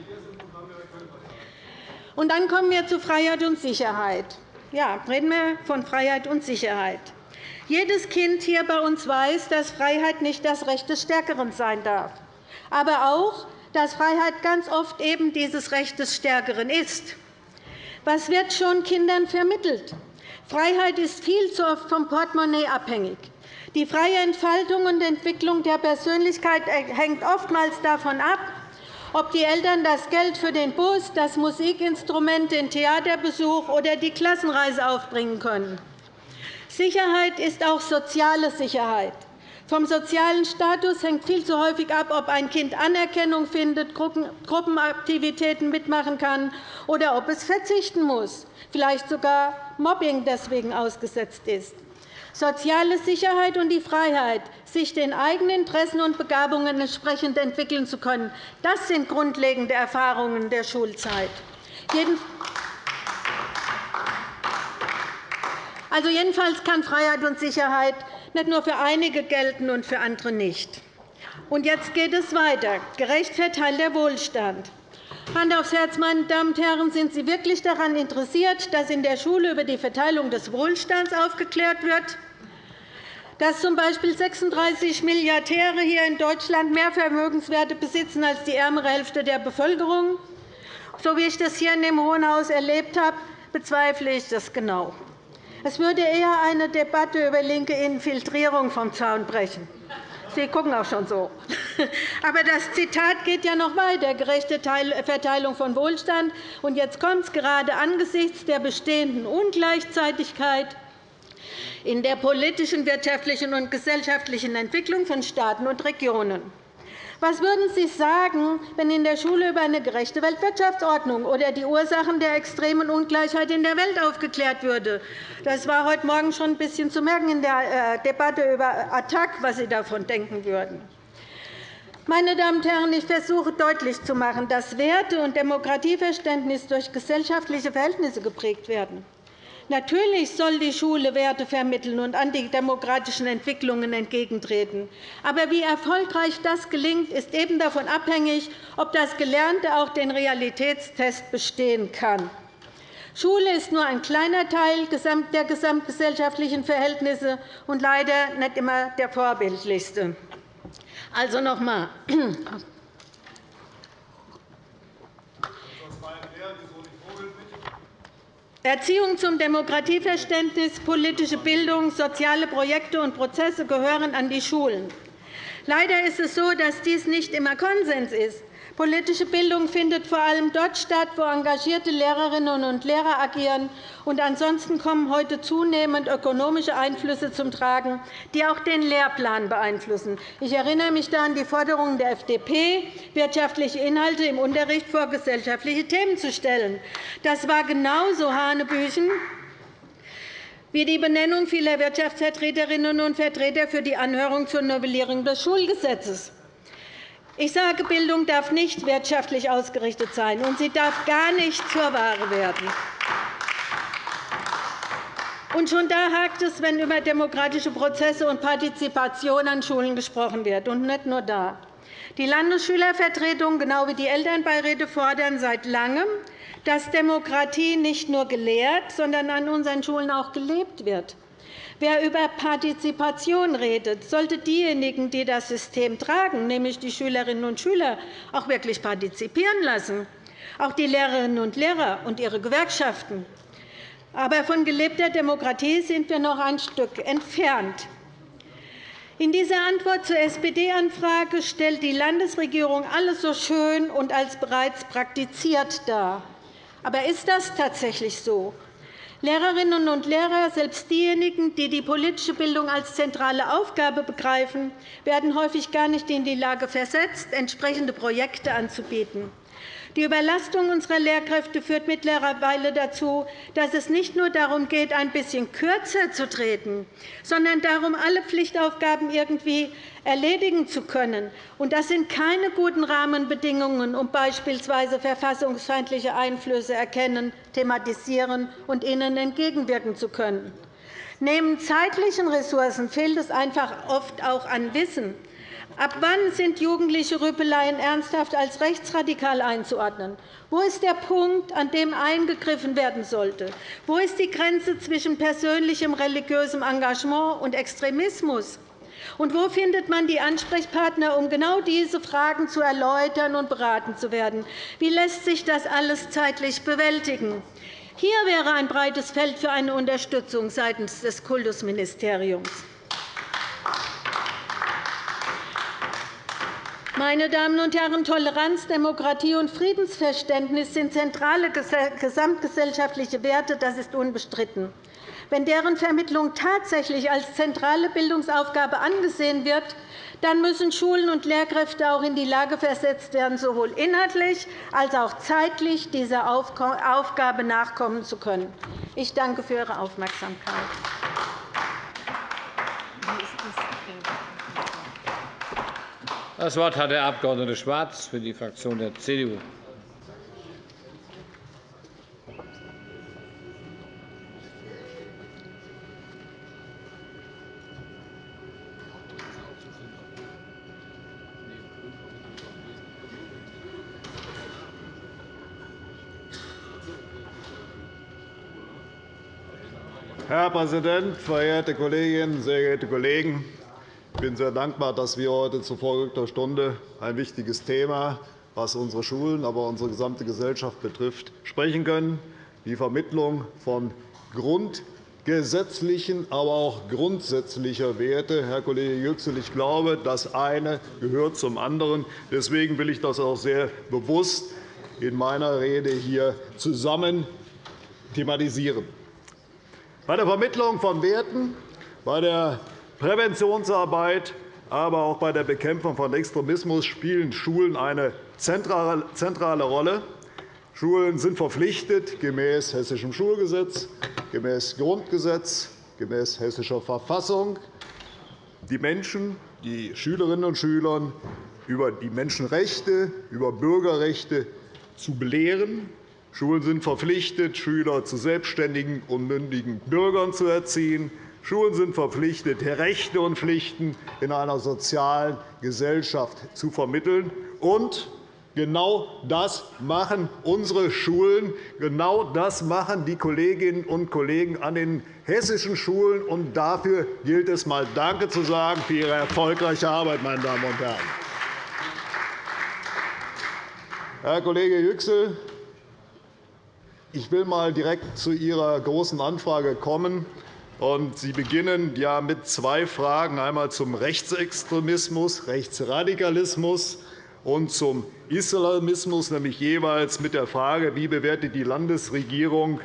Und dann kommen wir zu Freiheit und Sicherheit. Ja, reden wir von Freiheit und Sicherheit. Jedes Kind hier bei uns weiß, dass Freiheit nicht das Recht des Stärkeren sein darf, aber auch, dass Freiheit ganz oft eben dieses Recht des Stärkeren ist. Was wird schon Kindern vermittelt? Freiheit ist viel zu oft vom Portemonnaie abhängig. Die freie Entfaltung und Entwicklung der Persönlichkeit hängt oftmals davon ab, ob die Eltern das Geld für den Bus, das Musikinstrument, den Theaterbesuch oder die Klassenreise aufbringen können. Sicherheit ist auch soziale Sicherheit. Vom sozialen Status hängt viel zu häufig ab, ob ein Kind Anerkennung findet, Gruppenaktivitäten mitmachen kann oder ob es verzichten muss, vielleicht sogar Mobbing deswegen ausgesetzt ist. Soziale Sicherheit und die Freiheit, sich den eigenen Interessen und Begabungen entsprechend entwickeln zu können, das sind grundlegende Erfahrungen der Schulzeit. Also jedenfalls kann Freiheit und Sicherheit nicht nur für einige gelten und für andere nicht. Und jetzt geht es weiter. Gerecht verteilter Wohlstand. Hand aufs Herz, meine Damen und Herren, sind Sie wirklich daran interessiert, dass in der Schule über die Verteilung des Wohlstands aufgeklärt wird? Dass z. B. 36 Milliardäre hier in Deutschland mehr Vermögenswerte besitzen als die ärmere Hälfte der Bevölkerung. So wie ich das hier in dem Hohen Haus erlebt habe, bezweifle ich das genau. Es würde eher eine Debatte über linke Infiltrierung vom Zaun brechen. Sie gucken auch schon so. (laughs) Aber das Zitat geht ja noch weiter. Gerechte Verteilung von Wohlstand. Und jetzt kommt es gerade angesichts der bestehenden Ungleichzeitigkeit in der politischen, wirtschaftlichen und gesellschaftlichen Entwicklung von Staaten und Regionen. Was würden Sie sagen, wenn in der Schule über eine gerechte Weltwirtschaftsordnung oder die Ursachen der extremen Ungleichheit in der Welt aufgeklärt würde? Das war heute Morgen schon ein bisschen zu merken in der äh, Debatte über Attac, was Sie davon denken würden. Meine Damen und Herren, ich versuche deutlich zu machen, dass Werte- und Demokratieverständnis durch gesellschaftliche Verhältnisse geprägt werden. Natürlich soll die Schule Werte vermitteln und antidemokratischen Entwicklungen entgegentreten. Aber wie erfolgreich das gelingt, ist eben davon abhängig, ob das Gelernte auch den Realitätstest bestehen kann. Schule ist nur ein kleiner Teil der gesamtgesellschaftlichen Verhältnisse und leider nicht immer der vorbildlichste. Also noch einmal. Erziehung zum Demokratieverständnis, politische Bildung, soziale Projekte und Prozesse gehören an die Schulen. Leider ist es so, dass dies nicht immer Konsens ist. Politische Bildung findet vor allem dort statt, wo engagierte Lehrerinnen und Lehrer agieren. Und ansonsten kommen heute zunehmend ökonomische Einflüsse zum Tragen, die auch den Lehrplan beeinflussen. Ich erinnere mich da an die Forderungen der FDP, wirtschaftliche Inhalte im Unterricht vor gesellschaftliche Themen zu stellen. Das war genauso Hanebüchen wie die Benennung vieler Wirtschaftsvertreterinnen und Vertreter für die Anhörung zur Novellierung des Schulgesetzes. Ich sage, Bildung darf nicht wirtschaftlich ausgerichtet sein, und sie darf gar nicht zur Ware werden. Und schon da hakt es, wenn über demokratische Prozesse und Partizipation an Schulen gesprochen wird, und nicht nur da. Die Landesschülervertretung genau wie die Elternbeiräte fordern seit Langem, dass Demokratie nicht nur gelehrt, sondern an unseren Schulen auch gelebt wird. Wer über Partizipation redet, sollte diejenigen, die das System tragen, nämlich die Schülerinnen und Schüler, auch wirklich partizipieren lassen, auch die Lehrerinnen und Lehrer und ihre Gewerkschaften. Aber von gelebter Demokratie sind wir noch ein Stück entfernt. In dieser Antwort zur SPD-Anfrage stellt die Landesregierung alles so schön und als bereits praktiziert dar. Aber ist das tatsächlich so? Lehrerinnen und Lehrer, selbst diejenigen, die die politische Bildung als zentrale Aufgabe begreifen, werden häufig gar nicht in die Lage versetzt, entsprechende Projekte anzubieten. Die Überlastung unserer Lehrkräfte führt mittlerweile dazu, dass es nicht nur darum geht, ein bisschen kürzer zu treten, sondern darum, alle Pflichtaufgaben irgendwie erledigen zu können. Das sind keine guten Rahmenbedingungen, um beispielsweise verfassungsfeindliche Einflüsse erkennen, thematisieren und ihnen entgegenwirken zu können. Neben zeitlichen Ressourcen fehlt es einfach oft auch an Wissen. Ab wann sind jugendliche Rüpeleien ernsthaft als rechtsradikal einzuordnen? Wo ist der Punkt, an dem eingegriffen werden sollte? Wo ist die Grenze zwischen persönlichem religiösem Engagement und Extremismus? Und wo findet man die Ansprechpartner, um genau diese Fragen zu erläutern und beraten zu werden? Wie lässt sich das alles zeitlich bewältigen? Hier wäre ein breites Feld für eine Unterstützung seitens des Kultusministeriums. Meine Damen und Herren, Toleranz, Demokratie und Friedensverständnis sind zentrale gesamtgesellschaftliche Werte. Das ist unbestritten. Wenn deren Vermittlung tatsächlich als zentrale Bildungsaufgabe angesehen wird, dann müssen Schulen und Lehrkräfte auch in die Lage versetzt werden, sowohl inhaltlich als auch zeitlich dieser Aufgabe nachkommen zu können. Ich danke für Ihre Aufmerksamkeit. Das Wort hat der Abg. Schwarz für die Fraktion der CDU. Herr Präsident, verehrte Kolleginnen, sehr geehrte Kollegen! Ich bin sehr dankbar, dass wir heute zu vorgerückter Stunde ein wichtiges Thema, was unsere Schulen, aber unsere gesamte Gesellschaft betrifft, sprechen können, die Vermittlung von grundgesetzlichen, aber auch grundsätzlicher Werte. Herr Kollege Yüksel, ich glaube, das eine gehört zum anderen. Deswegen will ich das auch sehr bewusst in meiner Rede hier zusammen thematisieren. Bei der Vermittlung von Werten, bei der Präventionsarbeit, aber auch bei der Bekämpfung von Extremismus spielen Schulen eine zentrale Rolle. Schulen sind verpflichtet, gemäß Hessischem Schulgesetz, gemäß Grundgesetz, gemäß Hessischer Verfassung, die Menschen, die Schülerinnen und Schüler über die Menschenrechte, über Bürgerrechte zu belehren. Schulen sind verpflichtet, Schüler zu selbstständigen und mündigen Bürgern zu erziehen. Schulen sind verpflichtet, Rechte und Pflichten in einer sozialen Gesellschaft zu vermitteln. Und genau das machen unsere Schulen. Genau das machen die Kolleginnen und Kollegen an den hessischen Schulen. Und dafür gilt es, einmal Danke zu sagen für Ihre erfolgreiche Arbeit, meine Damen und Herren. Herr Kollege Yüksel, Ich will einmal direkt zu Ihrer Großen Anfrage kommen. Sie beginnen mit zwei Fragen, einmal zum Rechtsextremismus, Rechtsradikalismus und zum Islamismus, nämlich jeweils mit der Frage, wie bewertet die Landesregierung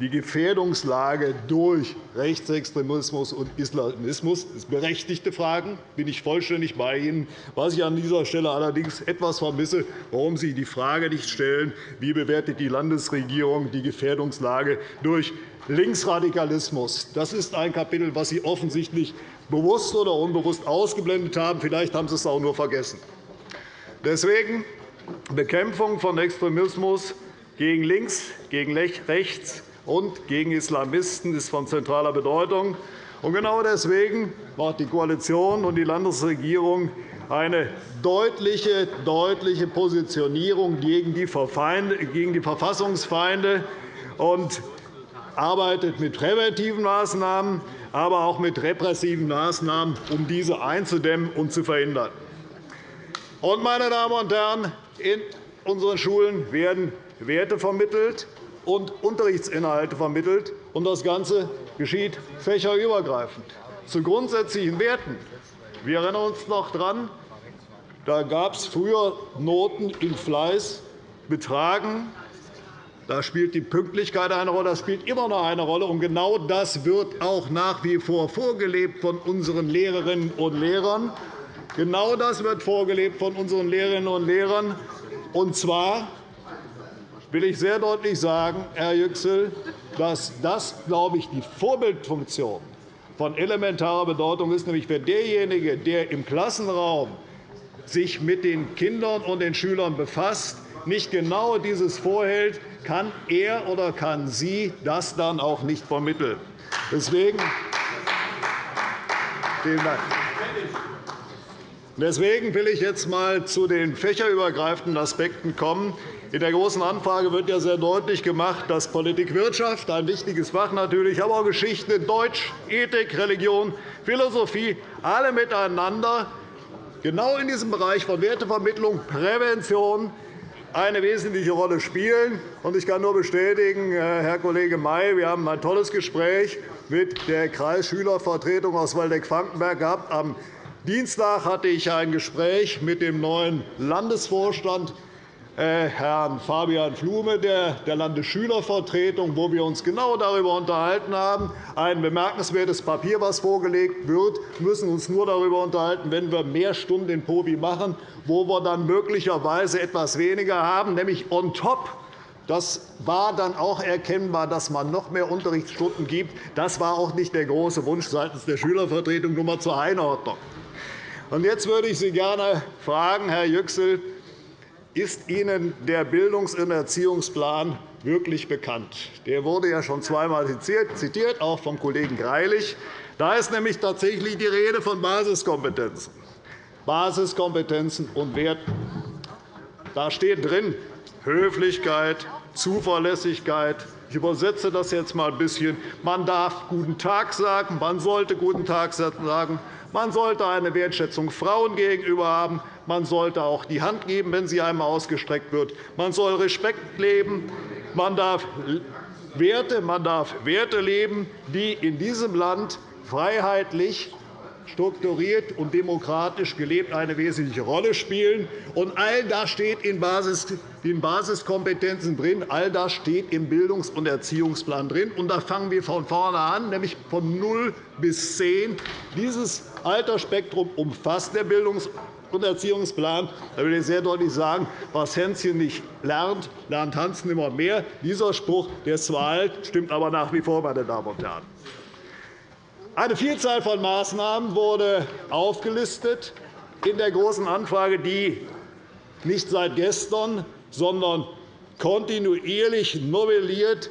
die Gefährdungslage durch Rechtsextremismus und Islamismus. Sind berechtigte Fragen, bin ich vollständig bei Ihnen. Was ich an dieser Stelle allerdings etwas vermisse, warum Sie die Frage nicht stellen, wie bewertet die Landesregierung die Gefährdungslage durch Linksradikalismus. Das ist ein Kapitel, das Sie offensichtlich bewusst oder unbewusst ausgeblendet haben. Vielleicht haben Sie es auch nur vergessen. Deswegen Bekämpfung von Extremismus gegen links, gegen rechts und gegen Islamisten ist von zentraler Bedeutung. Genau deswegen macht die Koalition und die Landesregierung eine deutliche, deutliche Positionierung gegen die Verfassungsfeinde und arbeitet mit präventiven Maßnahmen, aber auch mit repressiven Maßnahmen, um diese einzudämmen und zu verhindern. meine Damen und Herren, in unseren Schulen werden Werte vermittelt, und Unterrichtsinhalte vermittelt. Und das Ganze geschieht fächerübergreifend zu grundsätzlichen Werten. Wir erinnern uns noch daran, da gab es früher Noten in Fleiß, Betragen. Da spielt die Pünktlichkeit eine Rolle. Das spielt immer noch eine Rolle. Und genau das wird auch nach wie vor vorgelebt von unseren Lehrerinnen und Lehrern. Genau das wird vorgelebt von unseren Lehrerinnen und Lehrern, und zwar will ich sehr deutlich sagen, Herr Yüksel, dass das, glaube ich, die Vorbildfunktion von elementarer Bedeutung ist, nämlich für derjenige, der im Klassenraum sich mit den Kindern und den Schülern befasst, nicht genau dieses vorhält, kann er oder kann sie das dann auch nicht vermitteln. Deswegen, vielen Dank. Deswegen will ich jetzt einmal zu den fächerübergreifenden Aspekten kommen. In der Großen Anfrage wird ja sehr deutlich gemacht, dass Politik, Wirtschaft, ein wichtiges Fach natürlich, aber auch Geschichte, Deutsch, Ethik, Religion, Philosophie, alle miteinander genau in diesem Bereich von Wertevermittlung, Prävention eine wesentliche Rolle spielen. Ich kann nur bestätigen, äh, Herr Kollege May, wir haben ein tolles Gespräch mit der Kreisschülervertretung aus Waldeck-Frankenberg gehabt. Am Dienstag hatte ich ein Gespräch mit dem neuen Landesvorstand Herrn Fabian Flume der Landesschülervertretung, wo wir uns genau darüber unterhalten haben. Ein bemerkenswertes Papier, das vorgelegt wird. Wir müssen uns nur darüber unterhalten, wenn wir mehr Stunden in POBI machen, wo wir dann möglicherweise etwas weniger haben, nämlich on top. Das war dann auch erkennbar, dass man noch mehr Unterrichtsstunden gibt. Das war auch nicht der große Wunsch seitens der Schülervertretung. Nur einmal zur Einordnung. Jetzt würde ich Sie gerne fragen, Herr Yüksel, ist Ihnen der Bildungs- und Erziehungsplan wirklich bekannt? Der wurde ja schon zweimal zitiert, auch vom Kollegen Greilich. Da ist nämlich tatsächlich die Rede von Basiskompetenzen. Basiskompetenzen und Werten. Da steht drin Höflichkeit, Zuverlässigkeit. Ich übersetze das jetzt einmal ein bisschen. Man darf Guten Tag sagen, man sollte Guten Tag sagen, man sollte eine Wertschätzung Frauen gegenüber haben, man sollte auch die Hand geben, wenn sie einem ausgestreckt wird. Man soll Respekt leben. Man darf Werte, man darf Werte leben, die in diesem Land freiheitlich strukturiert und demokratisch gelebt eine wesentliche Rolle spielen. Und all das steht in Basiskompetenzen drin. All das steht im Bildungs- und Erziehungsplan drin. Und da fangen wir von vorne an, nämlich von 0 bis 10. Dieses Altersspektrum umfasst der Bildungs- und Erziehungsplan. Da will ich sehr deutlich sagen, was Hänschen nicht lernt, lernt Hans nimmer mehr. Dieser Spruch der ist zwar alt, stimmt aber nach wie vor, meine Damen und Herren. Eine Vielzahl von Maßnahmen wurde aufgelistet in der Großen Anfrage, die nicht seit gestern, sondern kontinuierlich novelliert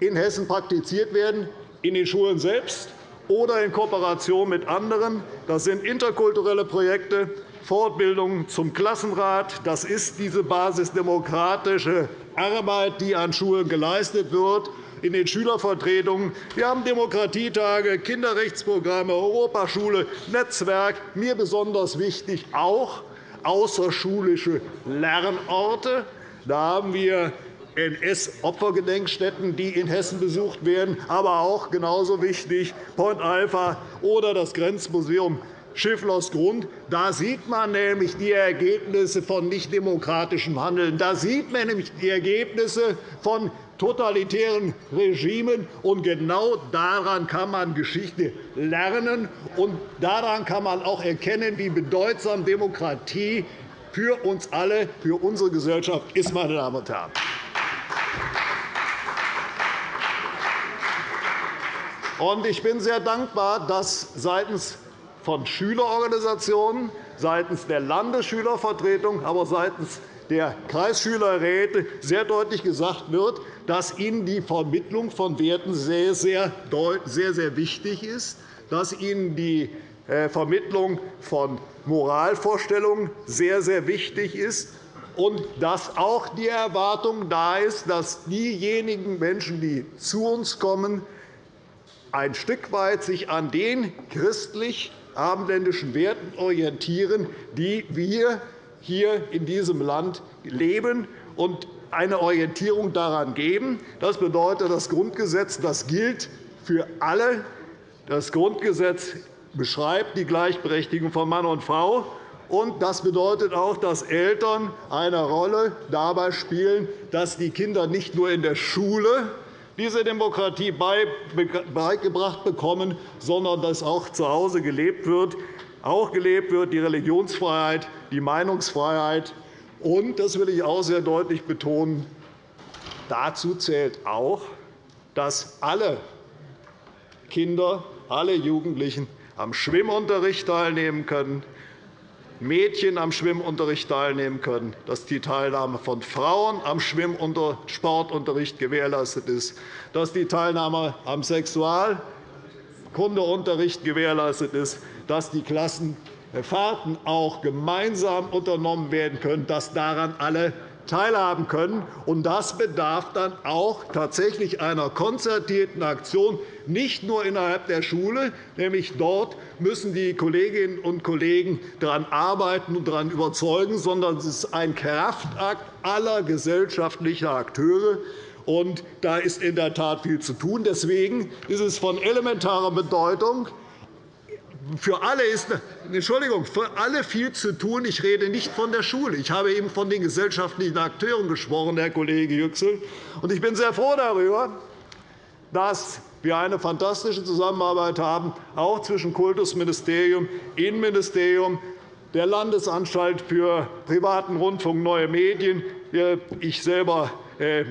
in Hessen praktiziert werden, in den Schulen selbst oder in Kooperation mit anderen. Das sind interkulturelle Projekte, Fortbildungen zum Klassenrat. Das ist diese basisdemokratische Arbeit, die an Schulen geleistet wird in den Schülervertretungen. Wir haben Demokratietage, Kinderrechtsprogramme, Europaschule, Netzwerk. Mir besonders wichtig auch außerschulische Lernorte. Da haben wir NS-Opfergedenkstätten, die in Hessen besucht werden, aber auch genauso wichtig Point Alpha oder das Grenzmuseum Schifflers Grund. Da sieht man nämlich die Ergebnisse von nichtdemokratischem Handeln. Da sieht man nämlich die Ergebnisse von totalitären Regimen. Und genau daran kann man Geschichte lernen. Und daran kann man auch erkennen, wie bedeutsam Demokratie für uns alle, für unsere Gesellschaft ist. Meine Damen und Herren. Ich bin sehr dankbar, dass seitens von Schülerorganisationen, seitens der Landesschülervertretung, aber seitens der Kreisschülerräte sehr deutlich gesagt wird, dass Ihnen die Vermittlung von Werten sehr, sehr, sehr, sehr wichtig ist, dass Ihnen die äh, Vermittlung von Moralvorstellungen sehr, sehr wichtig ist und dass auch die Erwartung da ist, dass diejenigen Menschen, die zu uns kommen, ein Stück weit sich an den christlich abendländischen Werten orientieren, die wir hier in diesem Land leben und eine Orientierung daran geben. Das bedeutet, das Grundgesetz das gilt für alle. Das Grundgesetz beschreibt die Gleichberechtigung von Mann und Frau. Und das bedeutet auch, dass Eltern eine Rolle dabei spielen, dass die Kinder nicht nur in der Schule diese Demokratie beigebracht bekommen, sondern dass auch zu Hause gelebt wird, auch gelebt wird die Religionsfreiheit, die Meinungsfreiheit. Und, das will ich auch sehr deutlich betonen, dazu zählt auch, dass alle Kinder, alle Jugendlichen am Schwimmunterricht teilnehmen können, Mädchen am Schwimmunterricht teilnehmen können, dass die Teilnahme von Frauen am Sportunterricht gewährleistet ist, dass die Teilnahme am Sexualkundeunterricht gewährleistet ist, dass die Klassenfahrten auch gemeinsam unternommen werden können, dass daran alle teilhaben können. das bedarf dann auch tatsächlich einer konzertierten Aktion, nicht nur innerhalb der Schule. Nämlich dort müssen die Kolleginnen und Kollegen daran arbeiten und daran überzeugen, sondern es ist ein Kraftakt aller gesellschaftlicher Akteure. Und da ist in der Tat viel zu tun. Deswegen ist es von elementarer Bedeutung, für alle ist Entschuldigung, für alle viel zu tun. Ich rede nicht von der Schule. Ich habe eben von den gesellschaftlichen Akteuren gesprochen, Herr Kollege Yüksel. Ich bin sehr froh darüber, dass wir eine fantastische Zusammenarbeit haben, auch zwischen Kultusministerium, Innenministerium, der Landesanstalt für privaten Rundfunk Neue Medien, ich selber äh,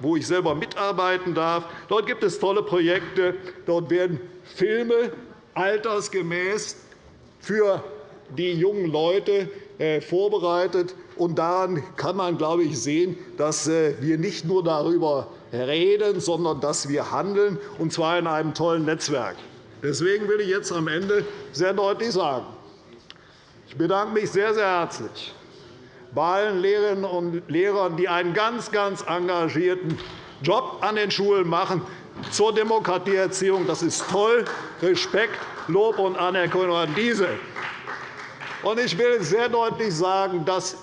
wo ich selber mitarbeiten darf. Dort gibt es tolle Projekte. Dort werden Filme altersgemäß für die jungen Leute äh, vorbereitet. Daran kann man, glaube ich, sehen, dass äh, wir nicht nur darüber reden, sondern dass wir handeln, und zwar in einem tollen Netzwerk. Deswegen will ich jetzt am Ende sehr deutlich sagen, ich bedanke mich sehr, sehr herzlich bei allen Lehrerinnen und Lehrern, die einen ganz, ganz engagierten Job an den Schulen machen zur Demokratieerziehung. Das ist toll. Respekt, Lob und Anerkennung an diese. Ich will sehr deutlich sagen, dass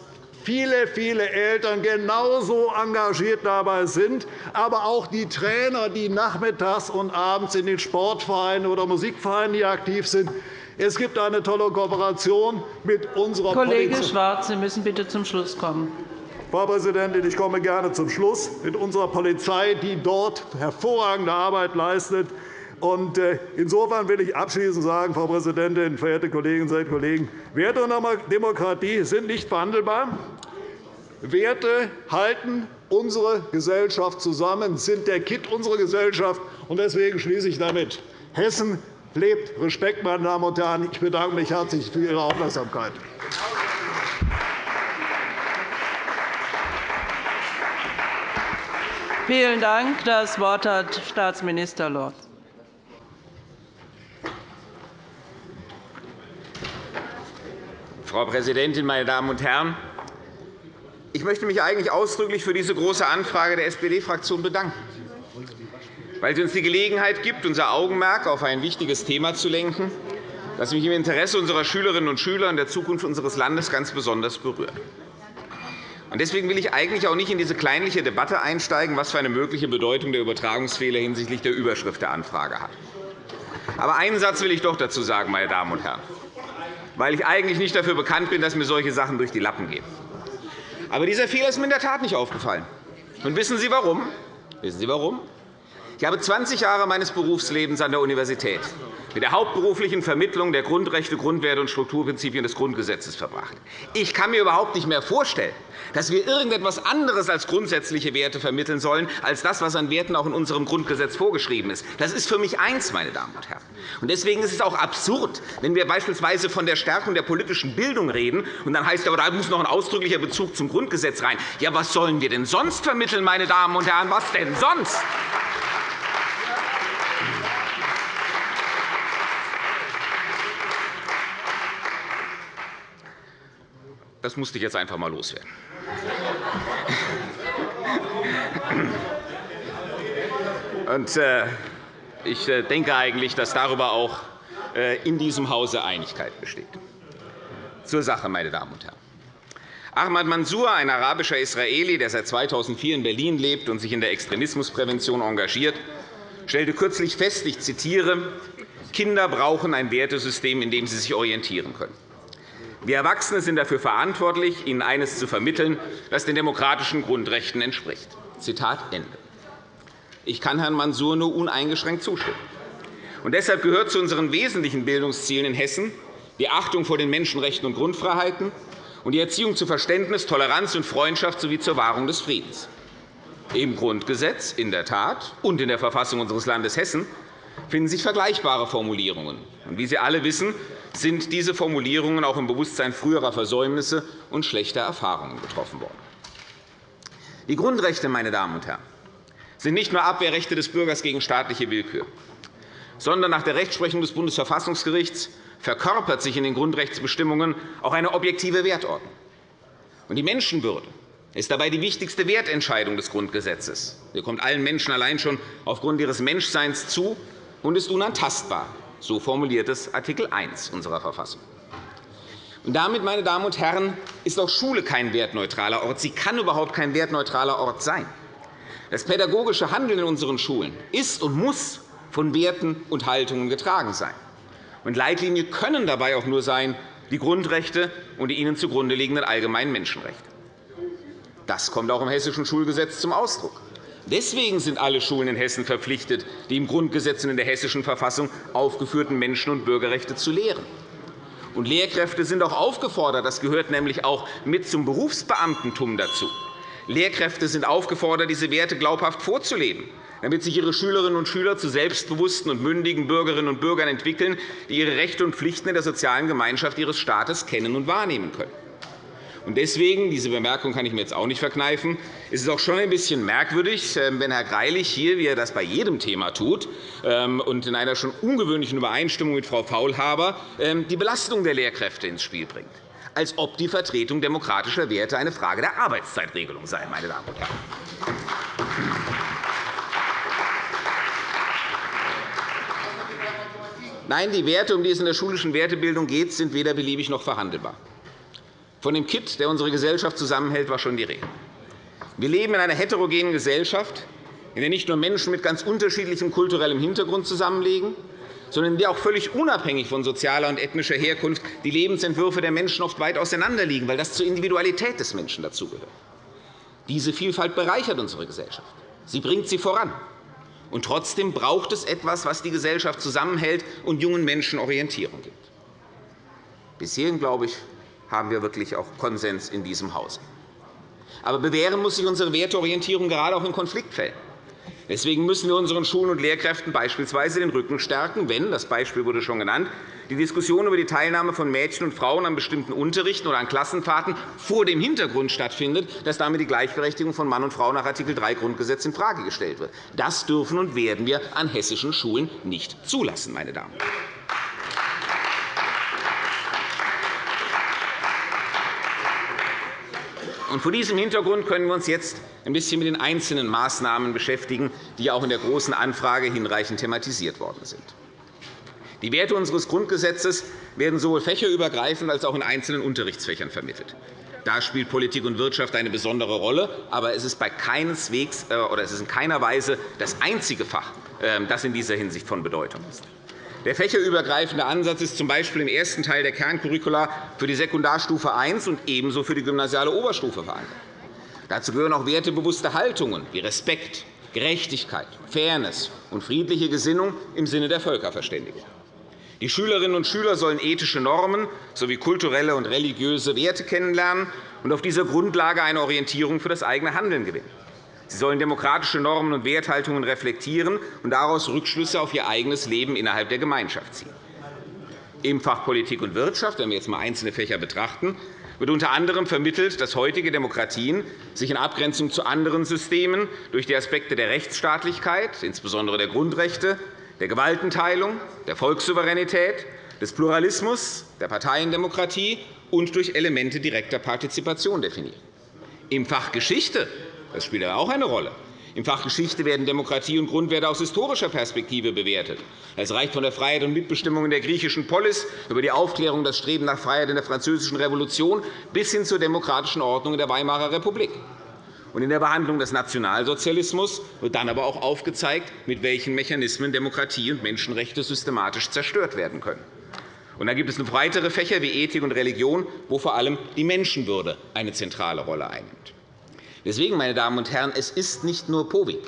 viele, viele Eltern genauso engagiert dabei sind, aber auch die Trainer, die nachmittags und abends in den Sportvereinen oder Musikvereinen aktiv sind. Es gibt eine tolle Kooperation mit unserer Kollege Polizei. Schwarz, Sie müssen bitte zum Schluss kommen. Frau Präsidentin, ich komme gerne zum Schluss. Mit unserer Polizei, die dort hervorragende Arbeit leistet. Äh, insofern will ich abschließend sagen, Frau Präsidentin, verehrte Kolleginnen und Kollegen, Werte und Demokratie sind nicht verhandelbar. Werte halten unsere Gesellschaft zusammen, sind der Kitt unserer Gesellschaft. Deswegen schließe ich damit. Hessen lebt. Respekt, meine Damen und Herren. Ich bedanke mich herzlich für Ihre Aufmerksamkeit. Vielen Dank. Das Wort hat Staatsminister Lorz. Frau Präsidentin, meine Damen und Herren! Ich möchte mich eigentlich ausdrücklich für diese Große Anfrage der SPD-Fraktion bedanken, weil sie uns die Gelegenheit gibt, unser Augenmerk auf ein wichtiges Thema zu lenken, das mich im Interesse unserer Schülerinnen und Schüler und der Zukunft unseres Landes ganz besonders berührt. Deswegen will ich eigentlich auch nicht in diese kleinliche Debatte einsteigen, was für eine mögliche Bedeutung der Übertragungsfehler hinsichtlich der Überschrift der Anfrage hat. Aber einen Satz will ich doch dazu sagen, meine Damen und Herren, weil ich eigentlich nicht dafür bekannt bin, dass mir solche Sachen durch die Lappen gehen. Aber dieser Fehler ist mir in der Tat nicht aufgefallen. Und wissen Sie warum? Wissen Sie warum? Ich habe 20 Jahre meines Berufslebens an der Universität mit der hauptberuflichen Vermittlung der Grundrechte, Grundwerte und Strukturprinzipien des Grundgesetzes verbracht. Ich kann mir überhaupt nicht mehr vorstellen, dass wir irgendetwas anderes als grundsätzliche Werte vermitteln sollen, als das, was an Werten auch in unserem Grundgesetz vorgeschrieben ist. Das ist für mich eins, meine Damen und Herren. Deswegen ist es auch absurd, wenn wir beispielsweise von der Stärkung der politischen Bildung reden, und dann heißt aber, da muss noch ein ausdrücklicher Bezug zum Grundgesetz rein. Ja, was sollen wir denn sonst vermitteln, meine Damen und Herren? Was denn sonst? Das musste ich jetzt einfach einmal loswerden. (laughs) Und, äh, ich äh, denke eigentlich, dass darüber auch äh, in diesem Hause Einigkeit besteht. Zur Sache, meine Damen und Herren. Ahmad Mansour, ein arabischer Israeli, der seit 2004 in Berlin lebt und sich in der Extremismusprävention engagiert, stellte kürzlich fest, ich zitiere, Kinder brauchen ein Wertesystem, in dem sie sich orientieren können. Wir Erwachsene sind dafür verantwortlich, ihnen eines zu vermitteln, das den demokratischen Grundrechten entspricht. Zitat Ende. Ich kann Herrn Mansour nur uneingeschränkt zustimmen. Und deshalb gehört zu unseren wesentlichen Bildungszielen in Hessen die Achtung vor den Menschenrechten und Grundfreiheiten und die Erziehung zu Verständnis, Toleranz und Freundschaft sowie zur Wahrung des Friedens. Im Grundgesetz in der Tat und in der Verfassung unseres Landes Hessen finden sich vergleichbare Formulierungen. Wie Sie alle wissen, sind diese Formulierungen auch im Bewusstsein früherer Versäumnisse und schlechter Erfahrungen getroffen worden. Die Grundrechte meine Damen und Herren, sind nicht nur Abwehrrechte des Bürgers gegen staatliche Willkür, sondern nach der Rechtsprechung des Bundesverfassungsgerichts verkörpert sich in den Grundrechtsbestimmungen auch eine objektive Wertordnung. Die Menschenwürde ist dabei die wichtigste Wertentscheidung des Grundgesetzes. Sie kommt allen Menschen allein schon aufgrund ihres Menschseins zu und ist unantastbar. So formuliert es Art. 1 unserer Verfassung. Und damit, meine Damen und Herren, ist auch Schule kein wertneutraler Ort. Sie kann überhaupt kein wertneutraler Ort sein. Das pädagogische Handeln in unseren Schulen ist und muss von Werten und Haltungen getragen sein. Und Leitlinie können dabei auch nur sein die Grundrechte und die ihnen zugrunde liegenden allgemeinen Menschenrechte. Das kommt auch im Hessischen Schulgesetz zum Ausdruck. Deswegen sind alle Schulen in Hessen verpflichtet, die im Grundgesetz und in der Hessischen Verfassung aufgeführten Menschen- und Bürgerrechte zu lehren. Und Lehrkräfte sind auch aufgefordert, das gehört nämlich auch mit zum Berufsbeamtentum dazu. Lehrkräfte sind aufgefordert, diese Werte glaubhaft vorzuleben, damit sich ihre Schülerinnen und Schüler zu selbstbewussten und mündigen Bürgerinnen und Bürgern entwickeln, die ihre Rechte und Pflichten in der sozialen Gemeinschaft ihres Staates kennen und wahrnehmen können. Deswegen, diese Bemerkung kann ich mir jetzt auch nicht verkneifen, ist es auch schon ein bisschen merkwürdig, ähm, wenn Herr Greilich hier, wie er das bei jedem Thema tut, ähm, und in einer schon ungewöhnlichen Übereinstimmung mit Frau Faulhaber ähm, die Belastung der Lehrkräfte ins Spiel bringt, als ob die Vertretung demokratischer Werte eine Frage der Arbeitszeitregelung sei. Meine Damen und Herren. Nein, die Werte, um die es in der schulischen Wertebildung geht, sind weder beliebig noch verhandelbar. Von dem Kitt, der unsere Gesellschaft zusammenhält, war schon die Rede. Wir leben in einer heterogenen Gesellschaft, in der nicht nur Menschen mit ganz unterschiedlichem kulturellem Hintergrund zusammenlegen, sondern in der auch völlig unabhängig von sozialer und ethnischer Herkunft die Lebensentwürfe der Menschen oft weit auseinanderliegen, weil das zur Individualität des Menschen dazugehört. Diese Vielfalt bereichert unsere Gesellschaft. Sie bringt sie voran. Und trotzdem braucht es etwas, was die Gesellschaft zusammenhält und jungen Menschen Orientierung gibt. Bis hierhin, glaube ich, haben wir wirklich auch Konsens in diesem Hause. Aber bewähren muss sich unsere Werteorientierung gerade auch in Konfliktfällen. Deswegen müssen wir unseren Schulen und Lehrkräften beispielsweise den Rücken stärken, wenn, das Beispiel wurde schon genannt, die Diskussion über die Teilnahme von Mädchen und Frauen an bestimmten Unterrichten oder an Klassenfahrten vor dem Hintergrund stattfindet, dass damit die Gleichberechtigung von Mann und Frau nach Art. 3 Grundgesetz infrage gestellt wird. Das dürfen und werden wir an hessischen Schulen nicht zulassen. Meine Damen und Herren. Vor diesem Hintergrund können wir uns jetzt ein bisschen mit den einzelnen Maßnahmen beschäftigen, die auch in der Großen Anfrage hinreichend thematisiert worden sind. Die Werte unseres Grundgesetzes werden sowohl fächerübergreifend als auch in einzelnen Unterrichtsfächern vermittelt. Da spielt Politik und Wirtschaft eine besondere Rolle. Aber es ist, bei keineswegs, äh, oder es ist in keiner Weise das einzige Fach, ähm, das in dieser Hinsicht von Bedeutung ist. Der fächerübergreifende Ansatz ist z. B. im ersten Teil der Kerncurricula für die Sekundarstufe I und ebenso für die gymnasiale Oberstufe verankert. Dazu gehören auch wertebewusste Haltungen wie Respekt, Gerechtigkeit, Fairness und friedliche Gesinnung im Sinne der Völkerverständigung. Die Schülerinnen und Schüler sollen ethische Normen sowie kulturelle und religiöse Werte kennenlernen und auf dieser Grundlage eine Orientierung für das eigene Handeln gewinnen. Sie sollen demokratische Normen und Werthaltungen reflektieren und daraus Rückschlüsse auf ihr eigenes Leben innerhalb der Gemeinschaft ziehen. Im Fach Politik und Wirtschaft, wenn wir jetzt einmal einzelne Fächer betrachten, wird unter anderem vermittelt, dass heutige Demokratien sich in Abgrenzung zu anderen Systemen durch die Aspekte der Rechtsstaatlichkeit, insbesondere der Grundrechte, der Gewaltenteilung, der Volkssouveränität, des Pluralismus, der Parteiendemokratie und durch Elemente direkter Partizipation definieren. Im Fach Geschichte das spielt aber auch eine Rolle. Im Fach Geschichte werden Demokratie und Grundwerte aus historischer Perspektive bewertet. Es reicht von der Freiheit und Mitbestimmung in der griechischen Polis über die Aufklärung, das Streben nach Freiheit in der Französischen Revolution bis hin zur demokratischen Ordnung in der Weimarer Republik. In der Behandlung des Nationalsozialismus wird dann aber auch aufgezeigt, mit welchen Mechanismen Demokratie und Menschenrechte systematisch zerstört werden können. Und dann gibt es noch weitere Fächer wie Ethik und Religion, wo vor allem die Menschenwürde eine zentrale Rolle einnimmt. Deswegen, meine Damen und Herren, es ist nicht nur POVI.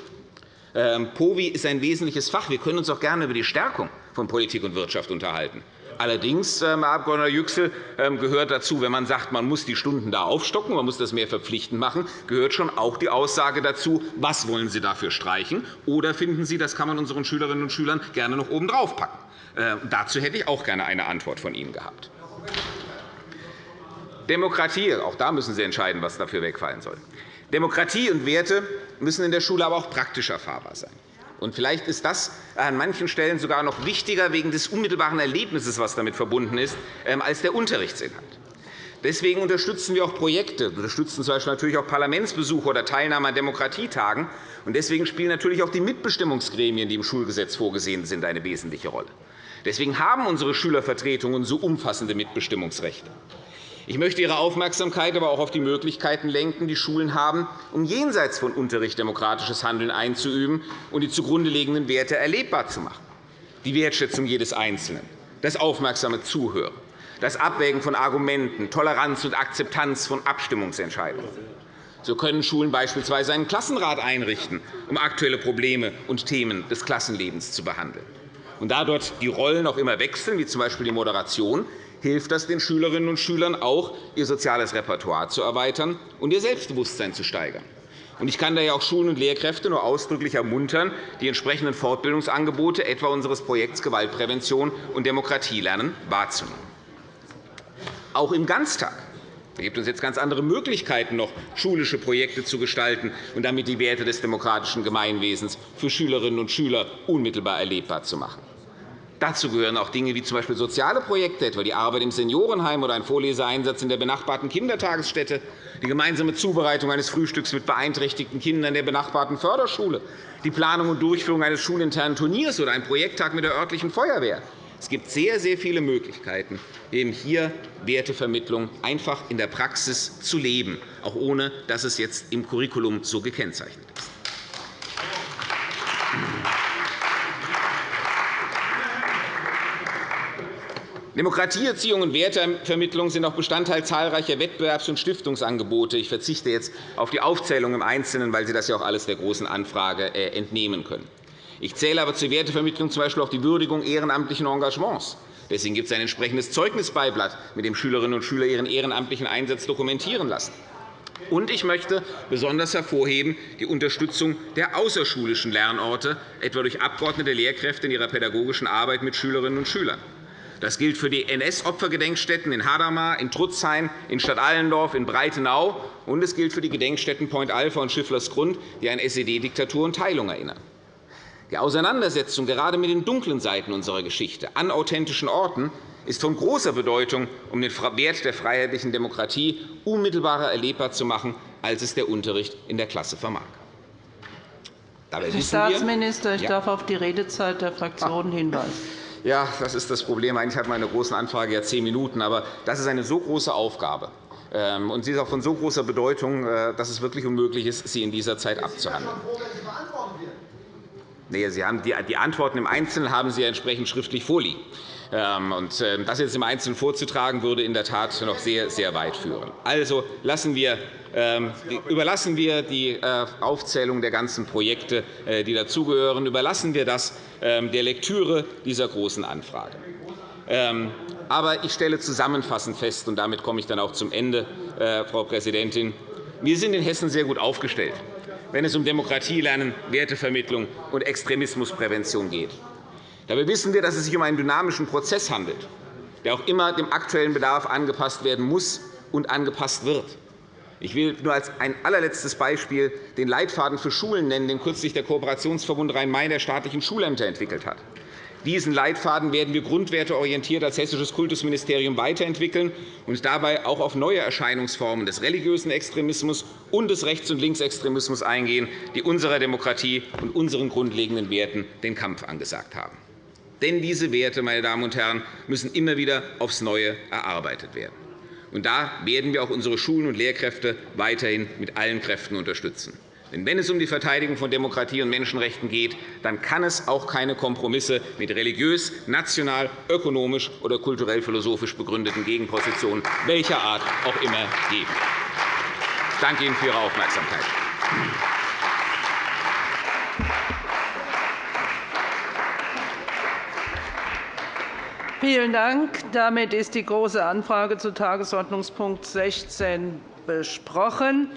Ähm, POVI ist ein wesentliches Fach. Wir können uns auch gerne über die Stärkung von Politik und Wirtschaft unterhalten. Allerdings, ähm, Herr Abg. Yüksel, ähm, gehört dazu, wenn man sagt, man muss die Stunden da aufstocken, man muss das mehr verpflichtend machen, gehört schon auch die Aussage dazu, was wollen Sie dafür streichen, oder finden Sie, das kann man unseren Schülerinnen und Schülern gerne noch obendrauf packen. Dazu hätte ich auch gerne eine Antwort von Ihnen gehabt. Demokratie, auch da müssen Sie entscheiden, was dafür wegfallen soll. Demokratie und Werte müssen in der Schule aber auch praktisch erfahrbar sein. Und vielleicht ist das an manchen Stellen sogar noch wichtiger wegen des unmittelbaren Erlebnisses, das damit verbunden ist, ähm, als der Unterrichtsinhalt. Deswegen unterstützen wir auch Projekte, unterstützen z. B. natürlich auch Parlamentsbesuche oder Teilnahme an Demokratietagen. Und deswegen spielen natürlich auch die Mitbestimmungsgremien, die im Schulgesetz vorgesehen sind, eine wesentliche Rolle. Deswegen haben unsere Schülervertretungen so umfassende Mitbestimmungsrechte. Ich möchte Ihre Aufmerksamkeit aber auch auf die Möglichkeiten lenken, die Schulen haben, um jenseits von Unterricht demokratisches Handeln einzuüben und die zugrunde liegenden Werte erlebbar zu machen. Die Wertschätzung jedes Einzelnen, das aufmerksame Zuhören, das Abwägen von Argumenten, Toleranz und Akzeptanz von Abstimmungsentscheidungen. So können Schulen beispielsweise einen Klassenrat einrichten, um aktuelle Probleme und Themen des Klassenlebens zu behandeln. Und da dort die Rollen auch immer wechseln, wie z. B. die Moderation, hilft das den Schülerinnen und Schülern auch, ihr soziales Repertoire zu erweitern und ihr Selbstbewusstsein zu steigern. Ich kann daher auch Schulen und Lehrkräfte nur ausdrücklich ermuntern, die entsprechenden Fortbildungsangebote etwa unseres Projekts Gewaltprävention und Demokratielernen wahrzunehmen. Auch im Ganztag gibt es jetzt ganz andere Möglichkeiten, noch schulische Projekte zu gestalten und damit die Werte des demokratischen Gemeinwesens für Schülerinnen und Schüler unmittelbar erlebbar zu machen. Dazu gehören auch Dinge wie z. B. soziale Projekte, etwa die Arbeit im Seniorenheim oder ein Vorleseeinsatz in der benachbarten Kindertagesstätte, die gemeinsame Zubereitung eines Frühstücks mit beeinträchtigten Kindern der benachbarten Förderschule, die Planung und Durchführung eines schulinternen Turniers oder ein Projekttag mit der örtlichen Feuerwehr. Es gibt sehr, sehr viele Möglichkeiten, eben hier Wertevermittlung einfach in der Praxis zu leben, auch ohne dass es jetzt im Curriculum so gekennzeichnet ist. Demokratieerziehung und Wertevermittlung sind auch Bestandteil zahlreicher Wettbewerbs- und Stiftungsangebote. Ich verzichte jetzt auf die Aufzählung im Einzelnen, weil Sie das ja auch alles der Großen Anfrage äh, entnehmen können. Ich zähle aber zur Wertevermittlung z. B. auch die Würdigung ehrenamtlichen Engagements. Deswegen gibt es ein entsprechendes Zeugnisbeiblatt, mit dem Schülerinnen und Schüler ihren ehrenamtlichen Einsatz dokumentieren lassen. Und ich möchte besonders hervorheben die Unterstützung der außerschulischen Lernorte, etwa durch Abgeordnete Lehrkräfte in ihrer pädagogischen Arbeit mit Schülerinnen und Schülern. Das gilt für die NS-Opfergedenkstätten in Hadamar, in Trutzhain, in Stadtallendorf, in Breitenau, und es gilt für die Gedenkstätten Point Alpha und Schifflers Grund, die an SED-Diktatur und Teilung erinnern. Die Auseinandersetzung gerade mit den dunklen Seiten unserer Geschichte an authentischen Orten ist von großer Bedeutung, um den Wert der freiheitlichen Demokratie unmittelbarer erlebbar zu machen, als es der Unterricht in der Klasse vermag. Herr Staatsminister, ich darf auf die Redezeit der Fraktionen hinweisen. Ja, das ist das Problem. Eigentlich hat meine Große Anfrage ja zehn Minuten. Aber das ist eine so große Aufgabe, Ähm, und sie ist auch von so großer Bedeutung, äh, dass es wirklich unmöglich ist, sie in dieser Zeit abzuhandeln. Nee, sie haben die, die Antworten im Einzelnen haben Sie ja entsprechend schriftlich vorliegen. Ähm, und ähm, das jetzt im Einzelnen vorzutragen, würde in der Tat noch sehr, sehr weit führen. Also lassen wir, überlassen wir die äh, Aufzählung der ganzen Projekte, äh, die dazugehören, überlassen wir das der Lektüre dieser Großen Anfrage. Aber ich stelle zusammenfassend fest, und damit komme ich dann auch zum Ende, äh, Frau Präsidentin, wir sind in Hessen sehr gut aufgestellt, wenn es um Demokratie lernen, Wertevermittlung und Extremismusprävention geht. Dabei wissen wir, dass es sich um einen dynamischen Prozess handelt, der auch immer dem aktuellen Bedarf angepasst werden muss und angepasst wird. Ich will nur als ein allerletztes Beispiel den Leitfaden für Schulen nennen, den kürzlich der Kooperationsverbund Rhein-Main der staatlichen Schulämter entwickelt hat. Diesen Leitfaden werden wir grundwerteorientiert als Hessisches Kultusministerium weiterentwickeln und dabei auch auf neue Erscheinungsformen des religiösen Extremismus und des Rechts- und Linksextremismus eingehen, die unserer Demokratie und unseren grundlegenden Werten den Kampf angesagt haben. Denn diese Werte, meine Damen und Herren, müssen immer wieder aufs Neue erarbeitet werden. Und da werden wir auch unsere Schulen und Lehrkräfte weiterhin mit allen Kräften unterstützen. Denn wenn es um die Verteidigung von Demokratie und Menschenrechten geht, dann kann es auch keine Kompromisse mit religiös, national, ökonomisch oder kulturell-philosophisch begründeten Gegenpositionen welcher Art auch immer geben. Ich danke Ihnen für Ihre Aufmerksamkeit. Vielen Dank. Damit ist die Große Anfrage zu Tagesordnungspunkt 16 besprochen.